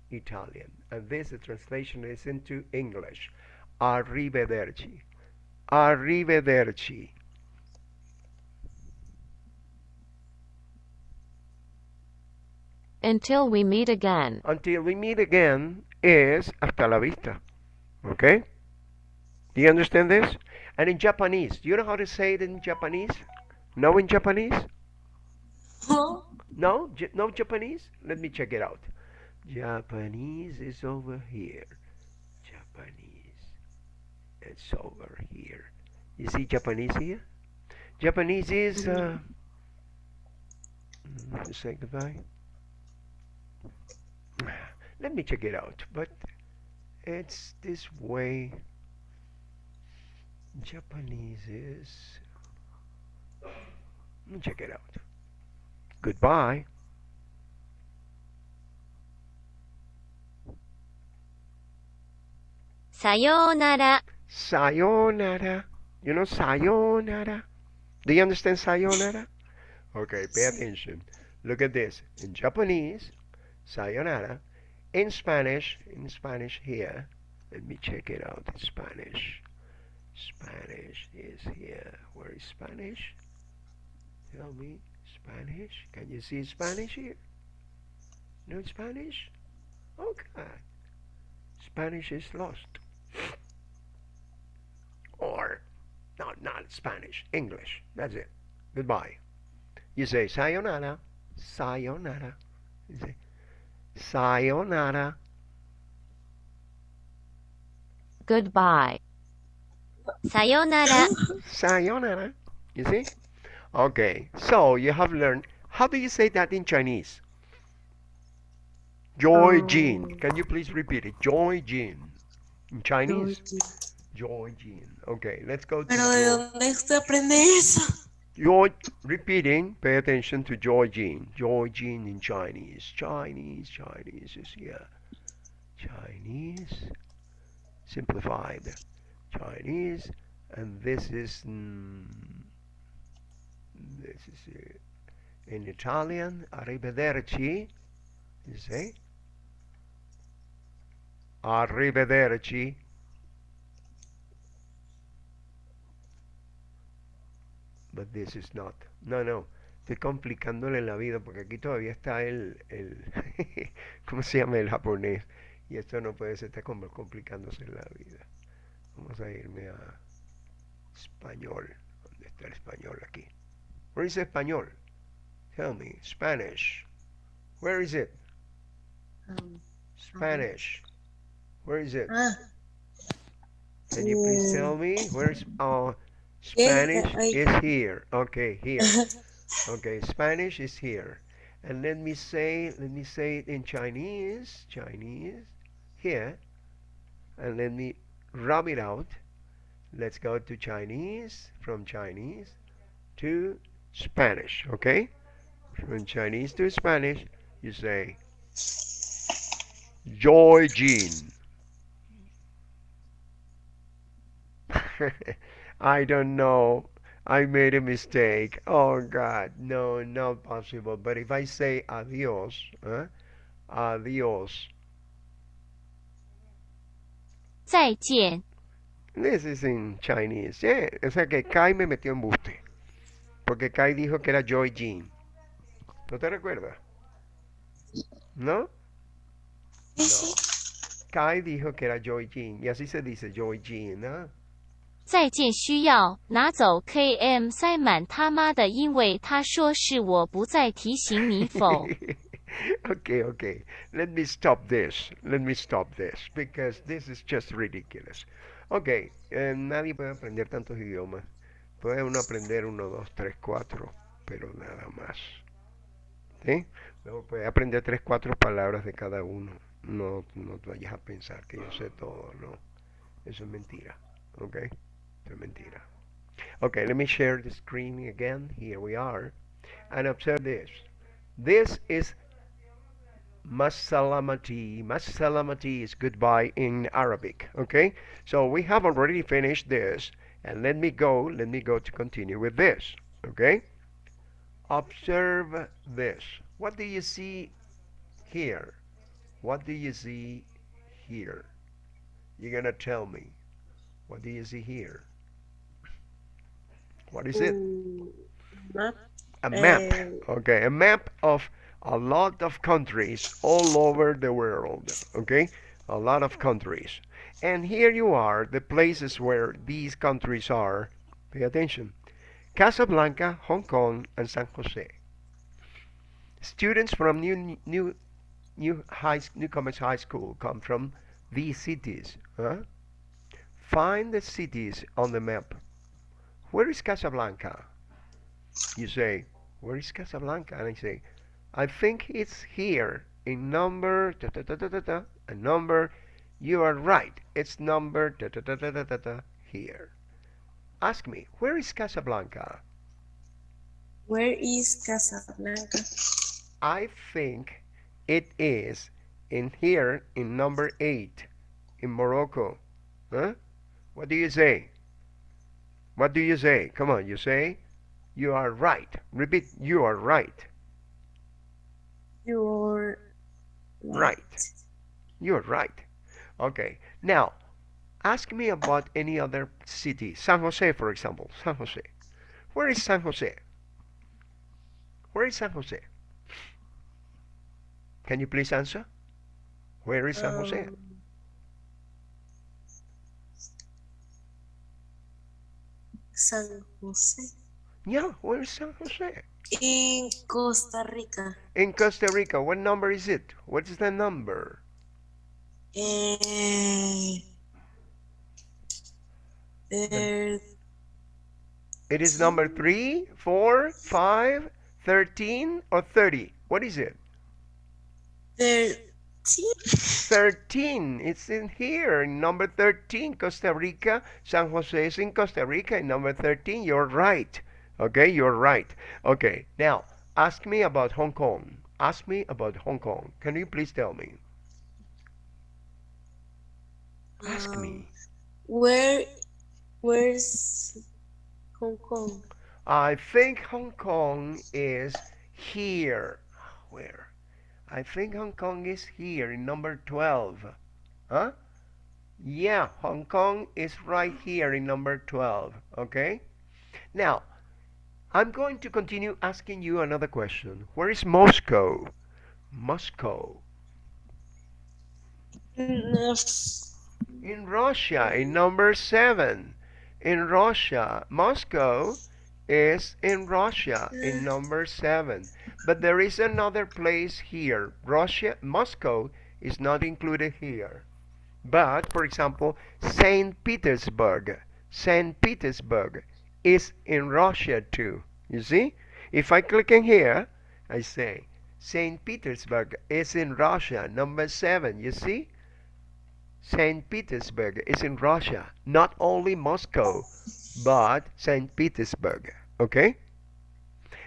Italian. And this, the translation is into English. Arrivederci. Arrivederci. Until we meet again. Until we meet again is hasta la vista. Okay? Do you understand this? And in Japanese, do you know how to say it in Japanese? No in Japanese? No? J- no Japanese? Let me check it out. Japanese is over here. Japanese. It's over here. You see Japanese here? Japanese is, uh, mm, let me say goodbye. Let me check it out, but it's this way. Japanese is, let me check it out. Goodbye. Sayonara. Sayonara. You know sayonara? Do you understand sayonara? Okay, pay attention. Look at this. In Japanese, sayonara. In Spanish, in Spanish here, Let me check it out in Spanish. Spanish is here. Where is Spanish? Tell me. Spanish? Can you see Spanish here? No Spanish? Okay. Spanish is lost. Or, not, not Spanish, English. That's it. Goodbye. You say sayonara, sayonara. You say sayonara. Goodbye. Sayonara. *laughs* Sayonara. You see? Okay, so you have learned. How do you say that in Chinese? Joy um, Jin. Can you please repeat it? Joy Jin. In Chinese? Joy Jin. Okay, let's go to Pero ¿de Joy. dónde usted aprende eso? Joy, repeating, pay attention to. Joy Jin in Chinese. Chinese, Chinese is here. Chinese, simplified. Chinese, and this is, mm, this is in Italian, arrivederci, you say? Arrivederci. But this is not. No, no. Estoy complicándole la vida porque aquí todavía está el, el *laughs* ¿cómo se llama el japonés? Y esto no puede ser, está complicándose la vida. Vamos a irme a español. ¿Dónde está el español aquí? Where is español? Tell me. Spanish. Where is it? Um, Spanish. Where is it? ah, Can you please tell me? Where's uh Spanish I- is here. Okay, here. *laughs* Okay, Spanish is here. And let me say let me say it in Chinese. Chinese here. And let me rub it out. Let's go to Chinese from Chinese to Spanish, okay? From Chinese to Spanish, you say Joy Jean. *laughs* *laughs* I don't know. I made a mistake. Oh God, no, not possible. But if I say adios, huh? Adios. 再见. This is in Chinese. Yeah. O sea que Kai me metió en buste. Porque Kai dijo que era Joy Jean. ¿No te recuerdas? ¿No? sí, sí. Kai dijo que era Joy Jean. Y así se dice Joy Jean, ¿no? 再见需要拿走 KM 塞满他妈的，因为他说是我不再提醒你否？ okay, *laughs* okay. Let me stop this. Let me stop this because this is just ridiculous. Okay, eh, nadie puede aprender tantos idiomas. Puede uno aprender uno, dos, tres, cuatro, pero nada más. ¿Sí? Luego puede aprender tres, cuatro palabras de cada uno. No, no te vayas a pensar que yo sé todo, no. Eso es mentira. Okay? Okay, let me share the screen again. Here we are. And observe this. This is Masalamati. Masalamati is goodbye in Arabic. Okay? So we have already finished this. And let me go, let me go to continue with this. Okay? Observe this. What do you see here? What do you see here? You're gonna tell me. What do you see here? What is it? Mm, map. A map. Eh, Okay, a map of a lot of countries all over the world. Okay, a lot of countries. And here you are, the places where these countries are. Pay attention. Casablanca, Hong Kong, and San Jose. Students from new new new high newcomers high school come from these cities. Huh? Find the cities on the map. Where is Casablanca? You say, where is Casablanca? And I say, I think it's here in number da, da, da, da, da, da, a number. You are right. It's number da, da, da, da, da, da, da, here. Ask me, where is Casablanca? Where is Casablanca? I think it is in here in number eight in Morocco. Huh? What do you say? What do you say? Come on, you say you are right. Repeat, you are right. You're Right. You're right. Okay. Now, ask me about any other city. San Jose, for example. San Jose. Where is San Jose? Where is San Jose? Can you please answer? Where is San Jose? Um, San Jose. Yeah, where is San Jose? In Costa Rica. In Costa Rica. What number is it? What is the number? Eh, there, eh, It is number 3, 4, 5, 13, or 30? What is it? 13. It's in here, number 13, Costa Rica. San Jose is in Costa Rica, in number 13. You're right. Okay, you're right. Okay, now ask me about Hong Kong. Ask me about Hong Kong. Can you please tell me? Ask Um, me. Where, where's Hong Kong? I think Hong Kong is here. Where? I think Hong Kong is here in number 12. Huh? Yeah, Hong Kong is right here in number 12. Okay? Now, I'm going to continue asking you another question. Where is Moscow? Moscow. In Russia, in number 7. In Russia, Moscow is in Russia in number 7. But there is another place here. Russia, Moscow is not included here. But, for example, St. Petersburg. St. Petersburg is in Russia too. You see? If I click in here, I say St. Petersburg is in Russia, number 7. You see? St. Petersburg is in Russia, not only Moscow, but St. Petersburg. Okay?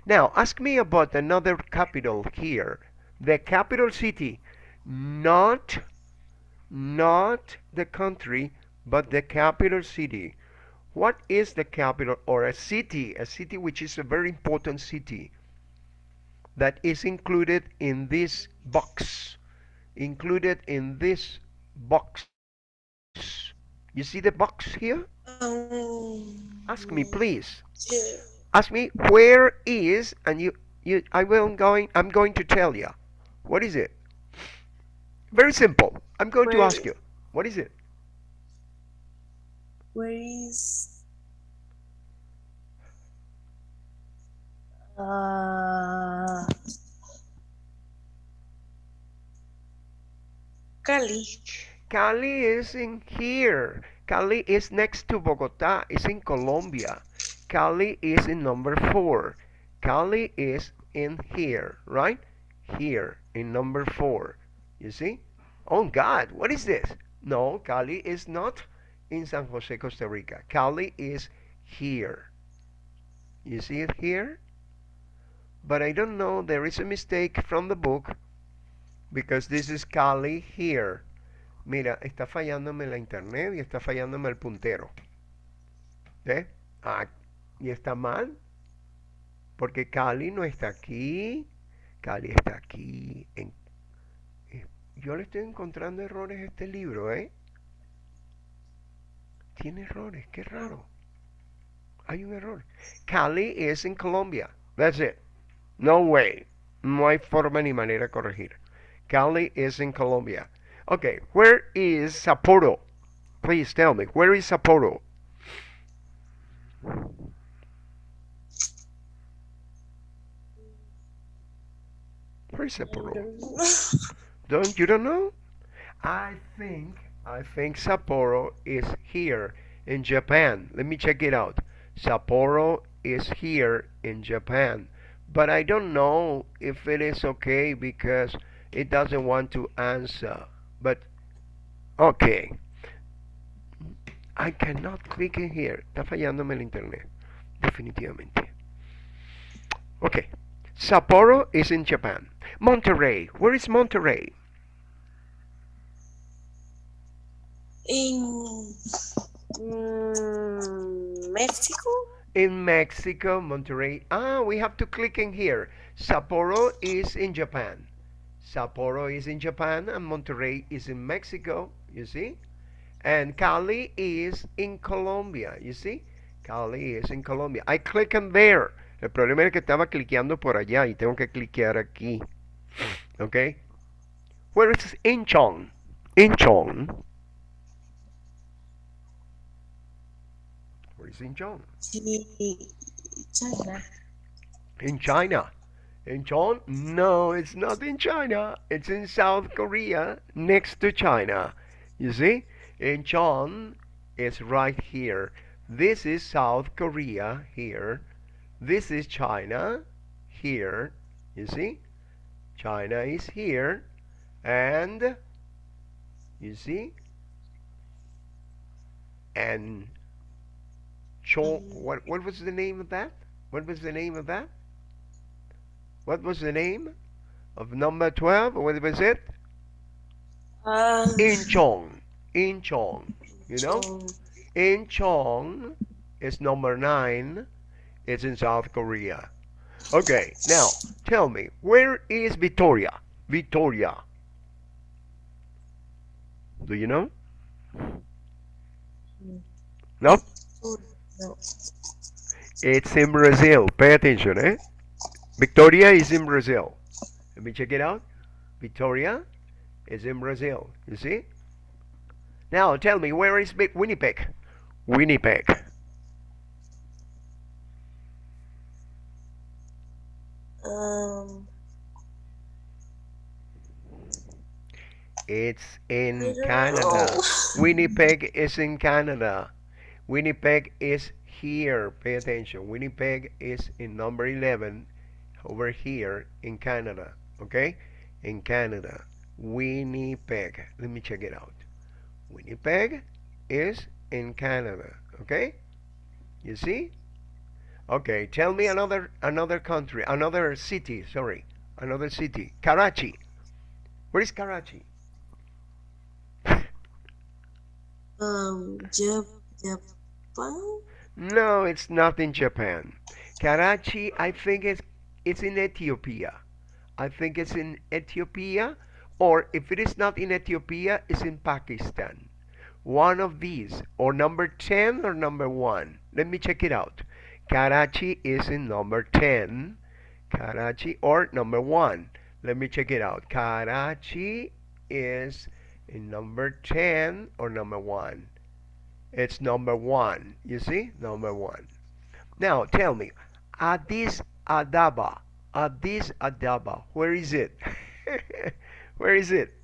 Now, ask me about another capital here. The capital city, not not the country, but the capital city. What is the capital or a city? A city which is a very important city that is included in this box. Included in this box. You see the box here? um, Ask me, please. yeah, Ask me where is, and you, you, I will going. I'm going to tell you. What is it? Very simple. I'm going to ask you. What is it? Where is uh, Cali? Cali is in here. Cali is next to Bogota. It's in Colombia. Cali is in number four. Cali is in here, right? Here in number four. You see? Oh God, what is this? No, Cali is not in San Jose, Costa Rica. Cali is here. You see it here? But I don't know, there is a mistake from the book because this is Cali here. Mira, está fallándome la internet y está fallándome el puntero. ¿Ve? Ah, y está mal. Porque Cali no está aquí. Cali está aquí. En, eh, yo le estoy encontrando errores a este libro, ¿eh? Tiene errores, qué raro. Hay un error. Cali es en Colombia. That's it. No way. No hay forma ni manera de corregir. Cali is in Colombia. Okay, where is Sapporo? Please tell me, where is Sapporo? Where is Sapporo? *laughs* Don't you don't know? I think I think Sapporo is here in Japan. Let me check it out. Sapporo is here in Japan. But I don't know if it is okay because it doesn't want to answer. But okay. I cannot click in here. Está fallándome el internet. Definitivamente. Okay. Sapporo is in Japan. Monterrey. Where is Monterrey? In mm, Mexico? In Mexico, Monterrey. Ah, we have to click in here. Sapporo is in Japan. Sapporo is in Japan and Monterrey is in Mexico, you see? And Cali is in Colombia, you see? Cali is in Colombia. I click on there. El problema es que estaba cliqueando por allá y tengo que cliquear aquí. Okay? Where is Incheon? Incheon. Where is Incheon? Sí, China. In China. Incheon? No, it's not in China. It's in South Korea, next to China. You see? In Incheon is right here. This is South Korea here. This is China here. You see? China is here. And you see? And Chong, what what was the name of that? What was the name of that? What was the name of number 12? What was it? Ah, Incheon. Incheon. You know? Incheon is number 9. It's in South Korea. Okay, now tell me, where is Victoria? Victoria. Do you know? No? No. It's in Brazil. Pay attention, eh? Victoria is in Brazil. Let me check it out. Victoria is in Brazil. You see? Now tell me, where is Winnipeg? Winnipeg. Um, It's in Canada. know. Winnipeg is in Canada. Winnipeg is here. Pay attention. Winnipeg is in number 11 over here in Canada. Okay? In Canada. Winnipeg. Let me check it out. Winnipeg is in Canada. Okay? You see? Okay, tell me another another country, another city, sorry. Another city. Karachi. Where is Karachi? um, Japan? No, it's not in Japan. Karachi, I think it's it's in Ethiopia. I think it's in Ethiopia, or if it is not in Ethiopia, it's in Pakistan. One of these, or number 10 or number 1. Let me check it out. Karachi is in number 10. Karachi or number 1. Let me check it out. Karachi is in number 10 or number 1. It's number 1. You see? Number 1. Now tell me, Addis Ababa. Addis Ababa. Where is it? *laughs* Where is it?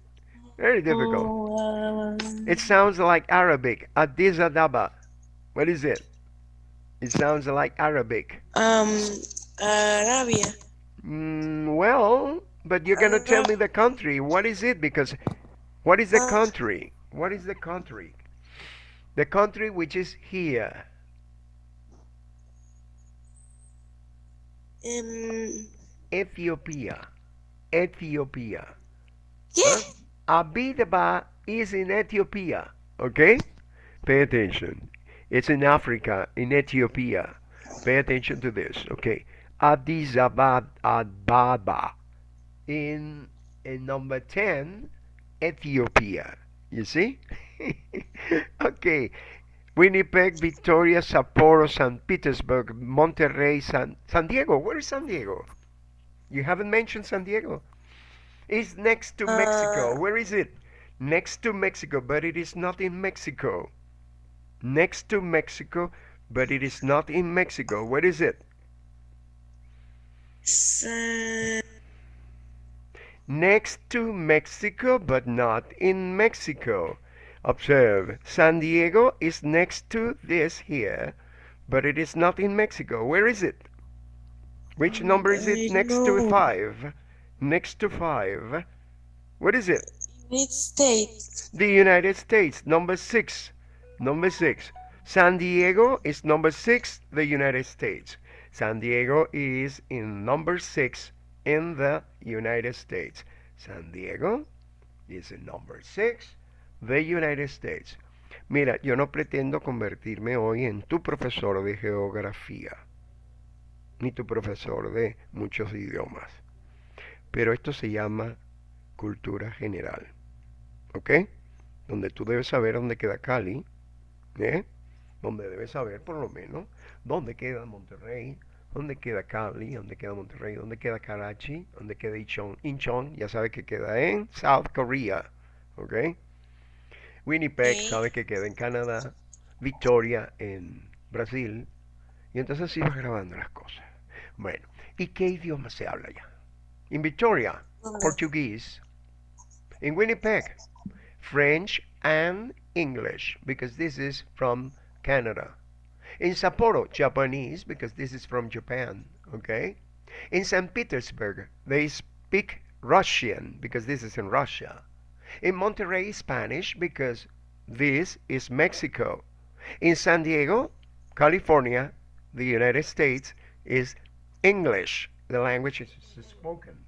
Very difficult. Oh, um, It sounds like Arabic. Addis Ababa. What is it? It sounds like Arabic. um, Arabia. Mm, well, but you're gonna tell me the country. What is it? Because what is the Uh, country? What is the country? The country which is here. Um, Ethiopia. Ethiopia. ¿Qué? Abidaba is in Ethiopia. Okay? Pay attention. It's in Africa, in Ethiopia. Pay attention to this. Okay. Addis Ababa. In, in number 10, Ethiopia. You see? *laughs* okay. Winnipeg, Victoria, Sapporo, St. Petersburg, Monterrey, San, San Diego. Where is San Diego? You haven't mentioned San Diego. It's next to Mexico. Uh, Where is it? Next to Mexico, but it is not in Mexico. Next to Mexico, but it is not in Mexico. Where is it? Sa- Next to Mexico, but not in Mexico. Observe, San Diego is next to this here, but it is not in Mexico. Where is it? Which number is it next to five? Next to five. What is it? United States. The United States, number six. Number six. San Diego is number six, the United States. San Diego is in number six in the United States. San Diego is in number six, the United States. Mira, yo no pretendo convertirme hoy en tu profesor de geografía, ni tu profesor de muchos idiomas. Pero esto se llama cultura general. ¿Ok? Donde tú debes saber dónde queda Cali, ¿eh? Donde debes saber por lo menos dónde queda Monterrey, dónde queda Cali, dónde queda Monterrey, dónde queda Karachi, dónde queda Incheon. Incheon ya sabe que queda en South Korea, ¿ok? Winnipeg Ok. sabe que queda en Canadá, Victoria en Brasil, y entonces vas grabando las cosas. Bueno, ¿y qué idioma se habla ya? En Victoria. Portuguese. In Winnipeg, French and English, because this is from Canada. In Sapporo, Japanese, because this is from Japan, okay? In St. Petersburg, they speak Russian, because this is in Russia. In Monterrey, Spanish, because this is Mexico. In San Diego, California, the United States, is English, the language is spoken.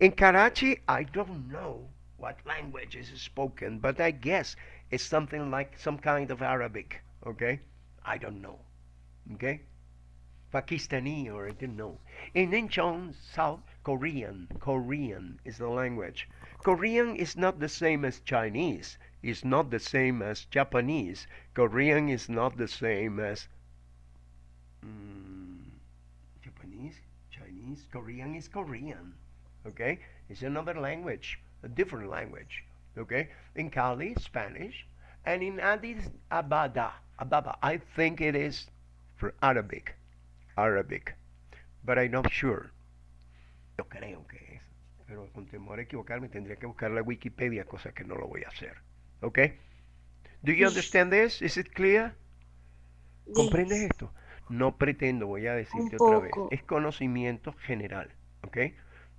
In Karachi, I don't know what language is spoken, but I guess it's something like some kind of Arabic, okay? I don't know, okay? Pakistani or I don't know. In Incheon, South Korean, Korean is the language. Korean is not the same as Chinese, is not the same as Japanese. Korean is not the same as mm, Japanese, Chinese. Korean is Korean, okay? It's another language, a different language, okay? In Cali, Spanish, and in Addis Ababa, Ababa, I think it is for Arabic, Arabic, but I'm not sure. Yo creo que pero con temor a equivocarme tendría que buscar la Wikipedia, cosa que no lo voy a hacer, okay? Do you understand this? Is it clear? ¿Comprendes esto? No pretendo, voy a decirte otra vez, es conocimiento general, ¿ok?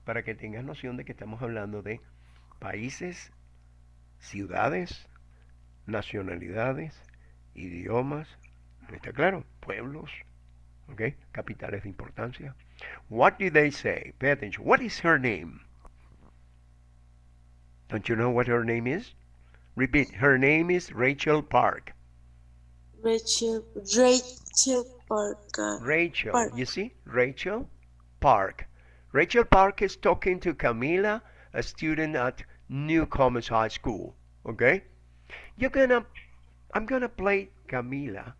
Para que tengas noción de que estamos hablando de países, ciudades, nacionalidades, idiomas, ¿está claro? Pueblos, ¿ok? Capitales de importancia. What do they say? Pay attention. What is her name? Don't you know what her name is? Repeat. Her name is Rachel Park. Rachel, Rachel Parker. Rachel, Park. you see? Rachel Park. Rachel Park is talking to Camila, a student at Newcomers High School. Okay? You're gonna, I'm gonna play Camila,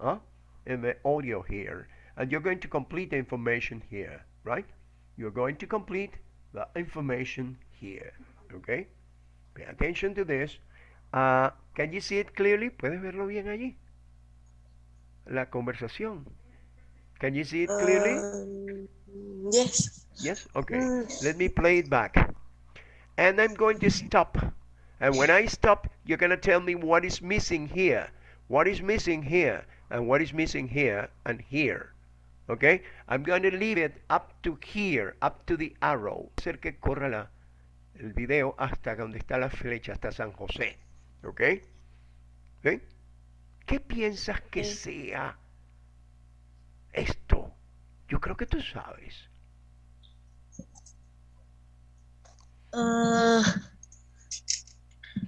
huh? In the audio here, and you're going to complete the information here, right? You're going to complete the information here. Okay? Pay attention to this. Uh, can you see it clearly? ¿Puedes verlo bien allí? La conversación. Can you see it clearly? Um, yes. Yes? Okay. Mm. Let me play it back. And I'm going to stop. And when I stop, you're going to tell me what is missing here, what is missing here, and what is missing here and here. Okay? I'm going to leave it up to here, up to the arrow. Hacer que corra la, el video hasta donde está la flecha, hasta San José. ¿Ok? ¿Ok? ¿Qué piensas que sea esto? Yo creo que tú sabes. Ah,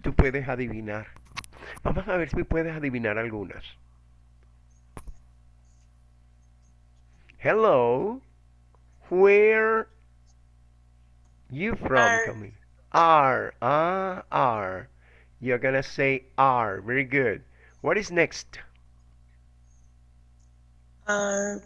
Tú puedes adivinar. Vamos a ver si puedes adivinar algunas. Hello. Where you from. R. Ah, R. You're gonna say R. Very good. What is next? mm,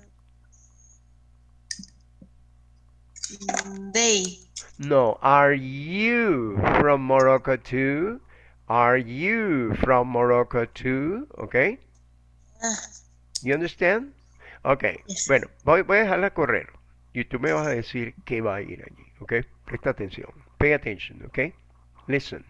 they. No. Are you from Morocco too? Are you from Morocco too? Okay. Ah, You understand? Ok, Yes. bueno, voy, voy a dejarla correr y tú me vas a decir qué va a ir allí, ok? Presta atención. Pay attention, ok? Listen.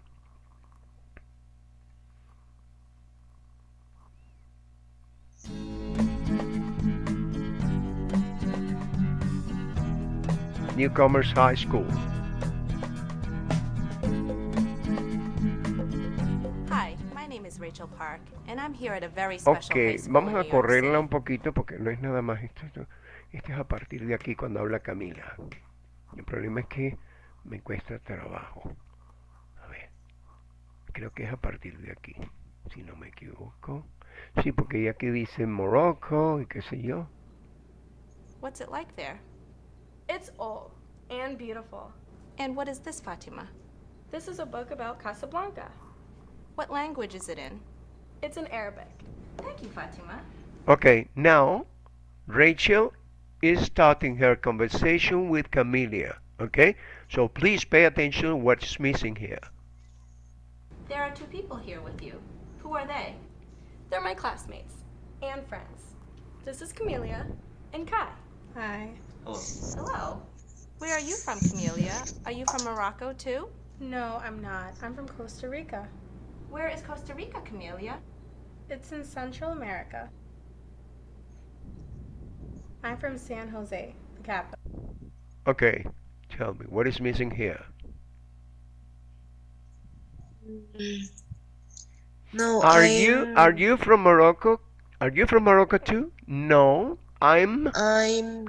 Newcomers High School. Hi, my name is Rachel Park, and I'm here at a very special Ok, high school vamos a correrla un poquito porque no es nada más esto. esto- Esto es a partir de aquí cuando habla Camila. El problema es que me cuesta trabajo. A ver, creo que es a partir de aquí, si no me equivoco. Sí, porque ya aquí dice Morocco y qué sé yo. What's it like there? It's old and beautiful. And what is this, Fatima? This is a book about Casablanca. What language is it in? It's in Arabic. Thank you, Fatima. Okay, now Rachel is starting her conversation with Camelia. Okay, so please pay attention what's missing here. There are two people here with you. Who are they? They're my classmates and friends. This is Camelia and Kai. Hi. Hello. Hello. Where are you from, Camelia? Are you from Morocco too? No, I'm not. I'm from Costa Rica. Where is Costa Rica, Camelia? It's in Central America. I'm from San Jose, the capital. Okay, tell me what is missing here. Mm. No, Are I'm, you are you from Morocco? Are you from Morocco too? No, I'm I'm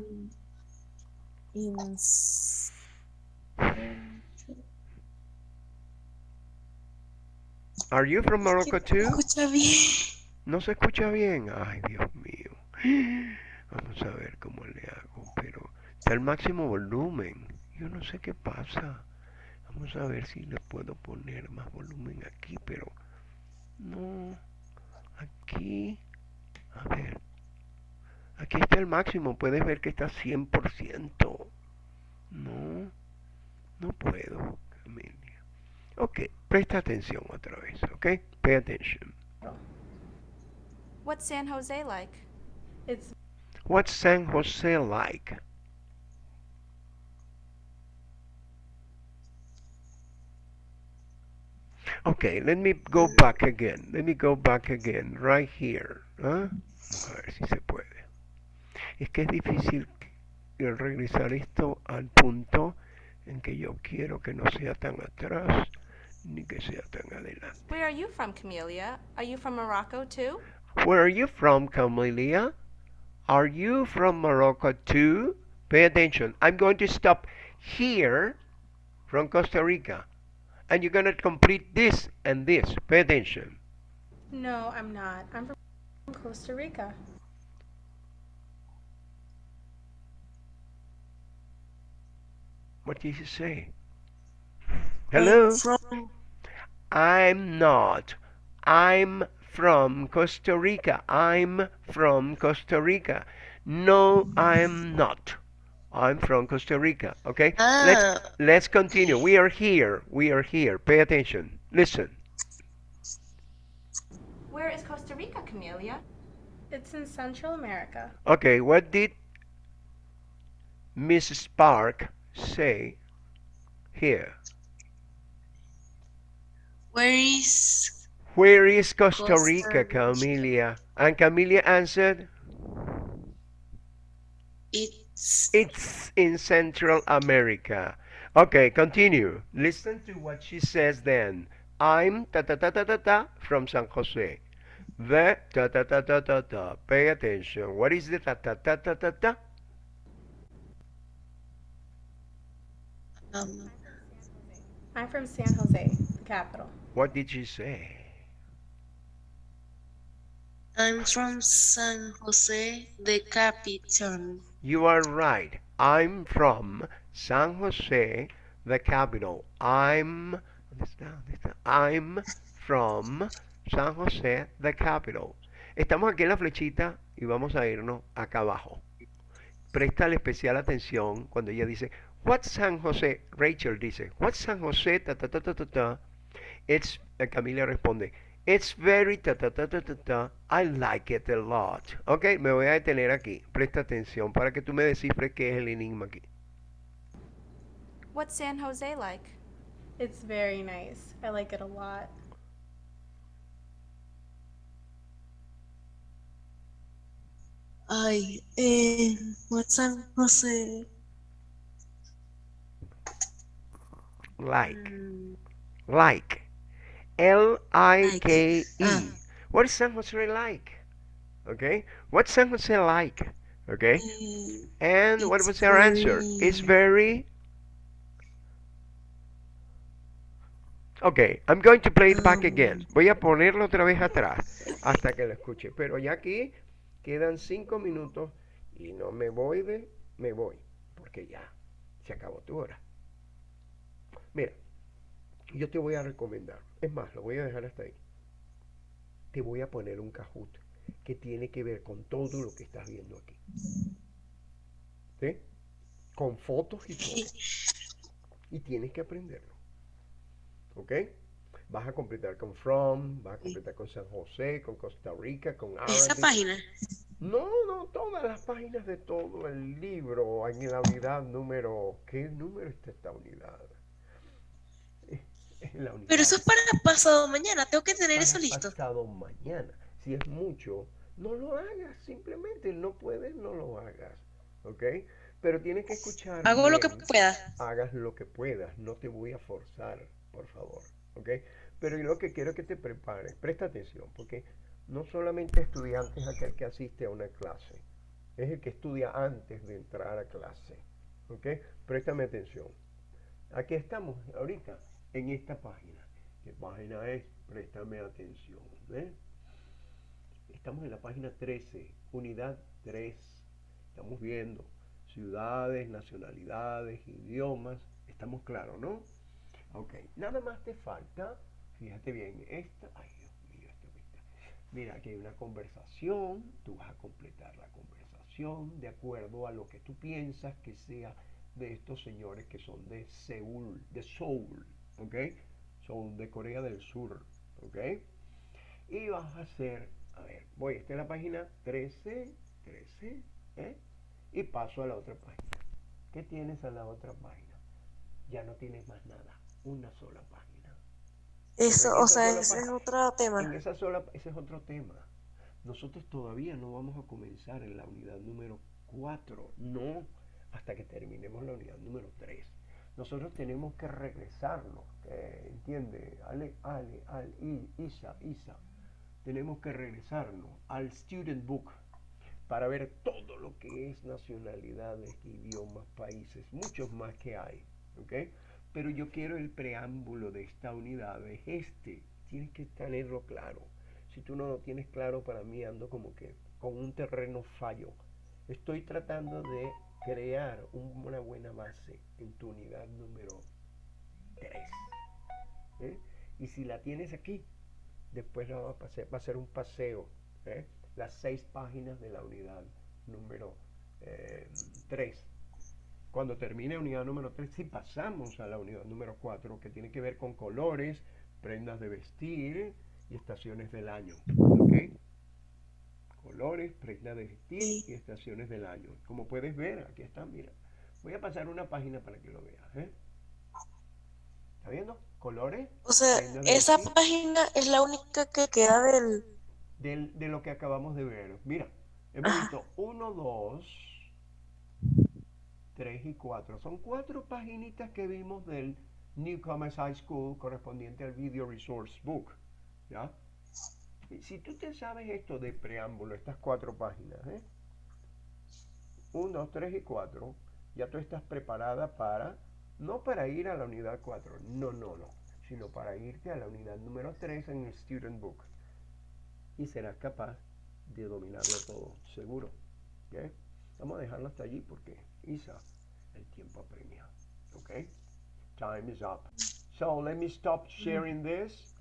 in. Are you from Morocco too? No se escucha bien. Ay, Dios mío. Vamos a ver cómo le hago, pero está al máximo volumen. Yo no sé qué pasa. Vamos a ver si le puedo poner más volumen aquí, pero no. Aquí. A ver. Aquí está el máximo. Puedes ver que está 100%. No. No puedo, Camelia. Ok, presta atención otra vez, ok? Pay attention. What's San Jose like? It's What's San Jose like? Okay, let me go back again. Let me go back again, right here. ¿ah? A ver si se puede. Es que es difícil regresar esto al punto en que yo quiero que no sea tan atrás ni que sea tan adelante. Where are you from, Camelia? Are you from Morocco too? Where are you from, Camelia? Are you from Morocco too? Pay attention. I'm going to stop here from Costa Rica. And you're going to complete this and this. Pay attention. no, I'm not. I'm from Costa Rica. What did you say? Hello? From I'm not. I'm from Costa Rica. I'm from Costa Rica. No, I'm not. I'm from Costa Rica. Okay? Let's ah, let's continue. We are here. We are here. Pay attention. Listen. Where is Costa Rica, Camelia? It's in Central America. Okay, what did Mrs. Park say here? where is Where is Costa Costa Rica, Rica. Camelia? And Camelia answered, it's It's in Central America. Okay, continue. Listen to what she says then. I'm ta ta ta ta ta ta from San Jose. The ta ta ta ta ta ta. Pay attention. What is the ta ta ta ta ta ta? um, I'm from San Jose, the capital. What did she say? I'm from San Jose, the capital. You are right. I'm from San Jose, the capital. I'm. I'm from San Jose, the capital. Estamos aquí en la flechita y vamos a irnos acá abajo. Presta especial atención cuando ella dice, What's San Jose? Rachel dice, What's San Jose? Ta ta ta ta ta ta. It's eh, Camila responde, It's very ta ta ta ta ta ta. I like it a lot. Ok, me voy a detener aquí. Presta atención para que tú me descifres qué es el enigma aquí. What's San Jose like? It's very nice. I like it a lot. Ay, eh, what's San Jose? Like. Mm, Like. L I K E. Ah. What is San Jose like? Okay. What's San Jose like? Okay. eh, And what was her answer? It's very. Okay, I'm going to play it back again. Um. Voy a ponerlo otra vez atrás hasta que lo escuche. Pero ya aquí quedan cinco minutos y no me voy de, me voy porque ya se acabó tu hora. Mira, yo te voy a recomendar, es más, lo voy a dejar hasta ahí. Te voy a poner un Kahoot que tiene que ver con todo lo que estás viendo aquí. ¿Sí? Con fotos y todo. Y tienes que aprenderlo. ¿Ok? Vas a completar con From, vas a completar con San José, con Costa Rica, con Esa Arabic. página. No, no, todas las páginas de todo el libro en la unidad número. ¿Qué número está esta unidad? En la unidad Pero eso es para pasado mañana. Tengo que tener para eso listo. pasado mañana. Si es mucho, no lo hagas. Simplemente no puedes, no lo hagas. ¿Ok? Pero tienes que escuchar. Hago lo que bien. pueda. Hagas lo que puedas. No te voy a forzar, por favor. ¿Ok? Pero yo lo que quiero es que te prepares. Presta atención, porque no solamente estudiante es aquel que asiste a una clase. Es el que estudia antes de entrar a clase. ¿Ok? Préstame atención. Aquí estamos ahorita en esta página. ¿Qué página es? Préstame atención. ¿eh? Estamos en la página 13, unidad 3. Estamos viendo ciudades, nacionalidades, idiomas. Estamos claros, ¿no? Ok, nada más te falta, fíjate bien, esta, ay Dios mío, esta. Mira, aquí hay una conversación, tú vas a completar la conversación de acuerdo a lo que tú piensas que sea de estos señores que son de Seúl, de Seoul, ¿ok? Son de Corea del Sur, ¿ok? Y vas a hacer, a ver, voy, esta es la página 13, 13, ¿eh? Y paso a la otra página. ¿Qué tienes a la otra página? Ya no tienes más nada, una sola página. Eso, en o sea, ese es otro En tema. esa sola, ese es otro tema. Nosotros todavía no vamos a comenzar en la unidad número 4, no, hasta que terminemos la unidad número 3. Nosotros tenemos que regresarnos, eh, ¿entiende? Ale, Ale, Al, Isa, Isa. Tenemos que regresarnos al Student Book para ver todo lo que es nacionalidades, idiomas, países, muchos más que hay, ¿ok? Pero yo quiero el preámbulo de esta unidad, es este, tienes que tenerlo claro. Si tú no lo tienes claro, para mí ando como que con un terreno fallo. Estoy tratando de crear un- una buena base en tu unidad número 3. ¿eh? Y si la tienes aquí, después la va a, va a ser un paseo. ¿eh? Las seis páginas de la unidad número 3. Cuando termine unidad número 3, sí pasamos a la unidad número 4, que tiene que ver con colores, prendas de vestir y estaciones del año. Colores, prendas de vestir y estaciones del año. Como puedes ver, aquí está, mira. Voy a pasar una página para que lo veas. ¿eh? ¿Está viendo? Colores, O sea, esa vestir página es la única que queda del... del- de lo que acabamos de ver. Mira, hemos visto 1, 2, 3 y 4. Son cuatro paginitas que vimos del Newcomers High School correspondiente al Video Resource Book. ¿Ya? Si tú te sabes esto de preámbulo, estas cuatro páginas, ¿eh? 1, 2, 3 y 4, ya tú estás preparada para, no para ir a la unidad 4, no, no, no, sino para irte a la unidad número 3 en el Student Book y serás capaz de dominarlo todo, seguro. ¿ok? Vamos a dejarlo hasta allí porque Isa, el tiempo apremia. ¿Ok? Time is up. So let me stop sharing this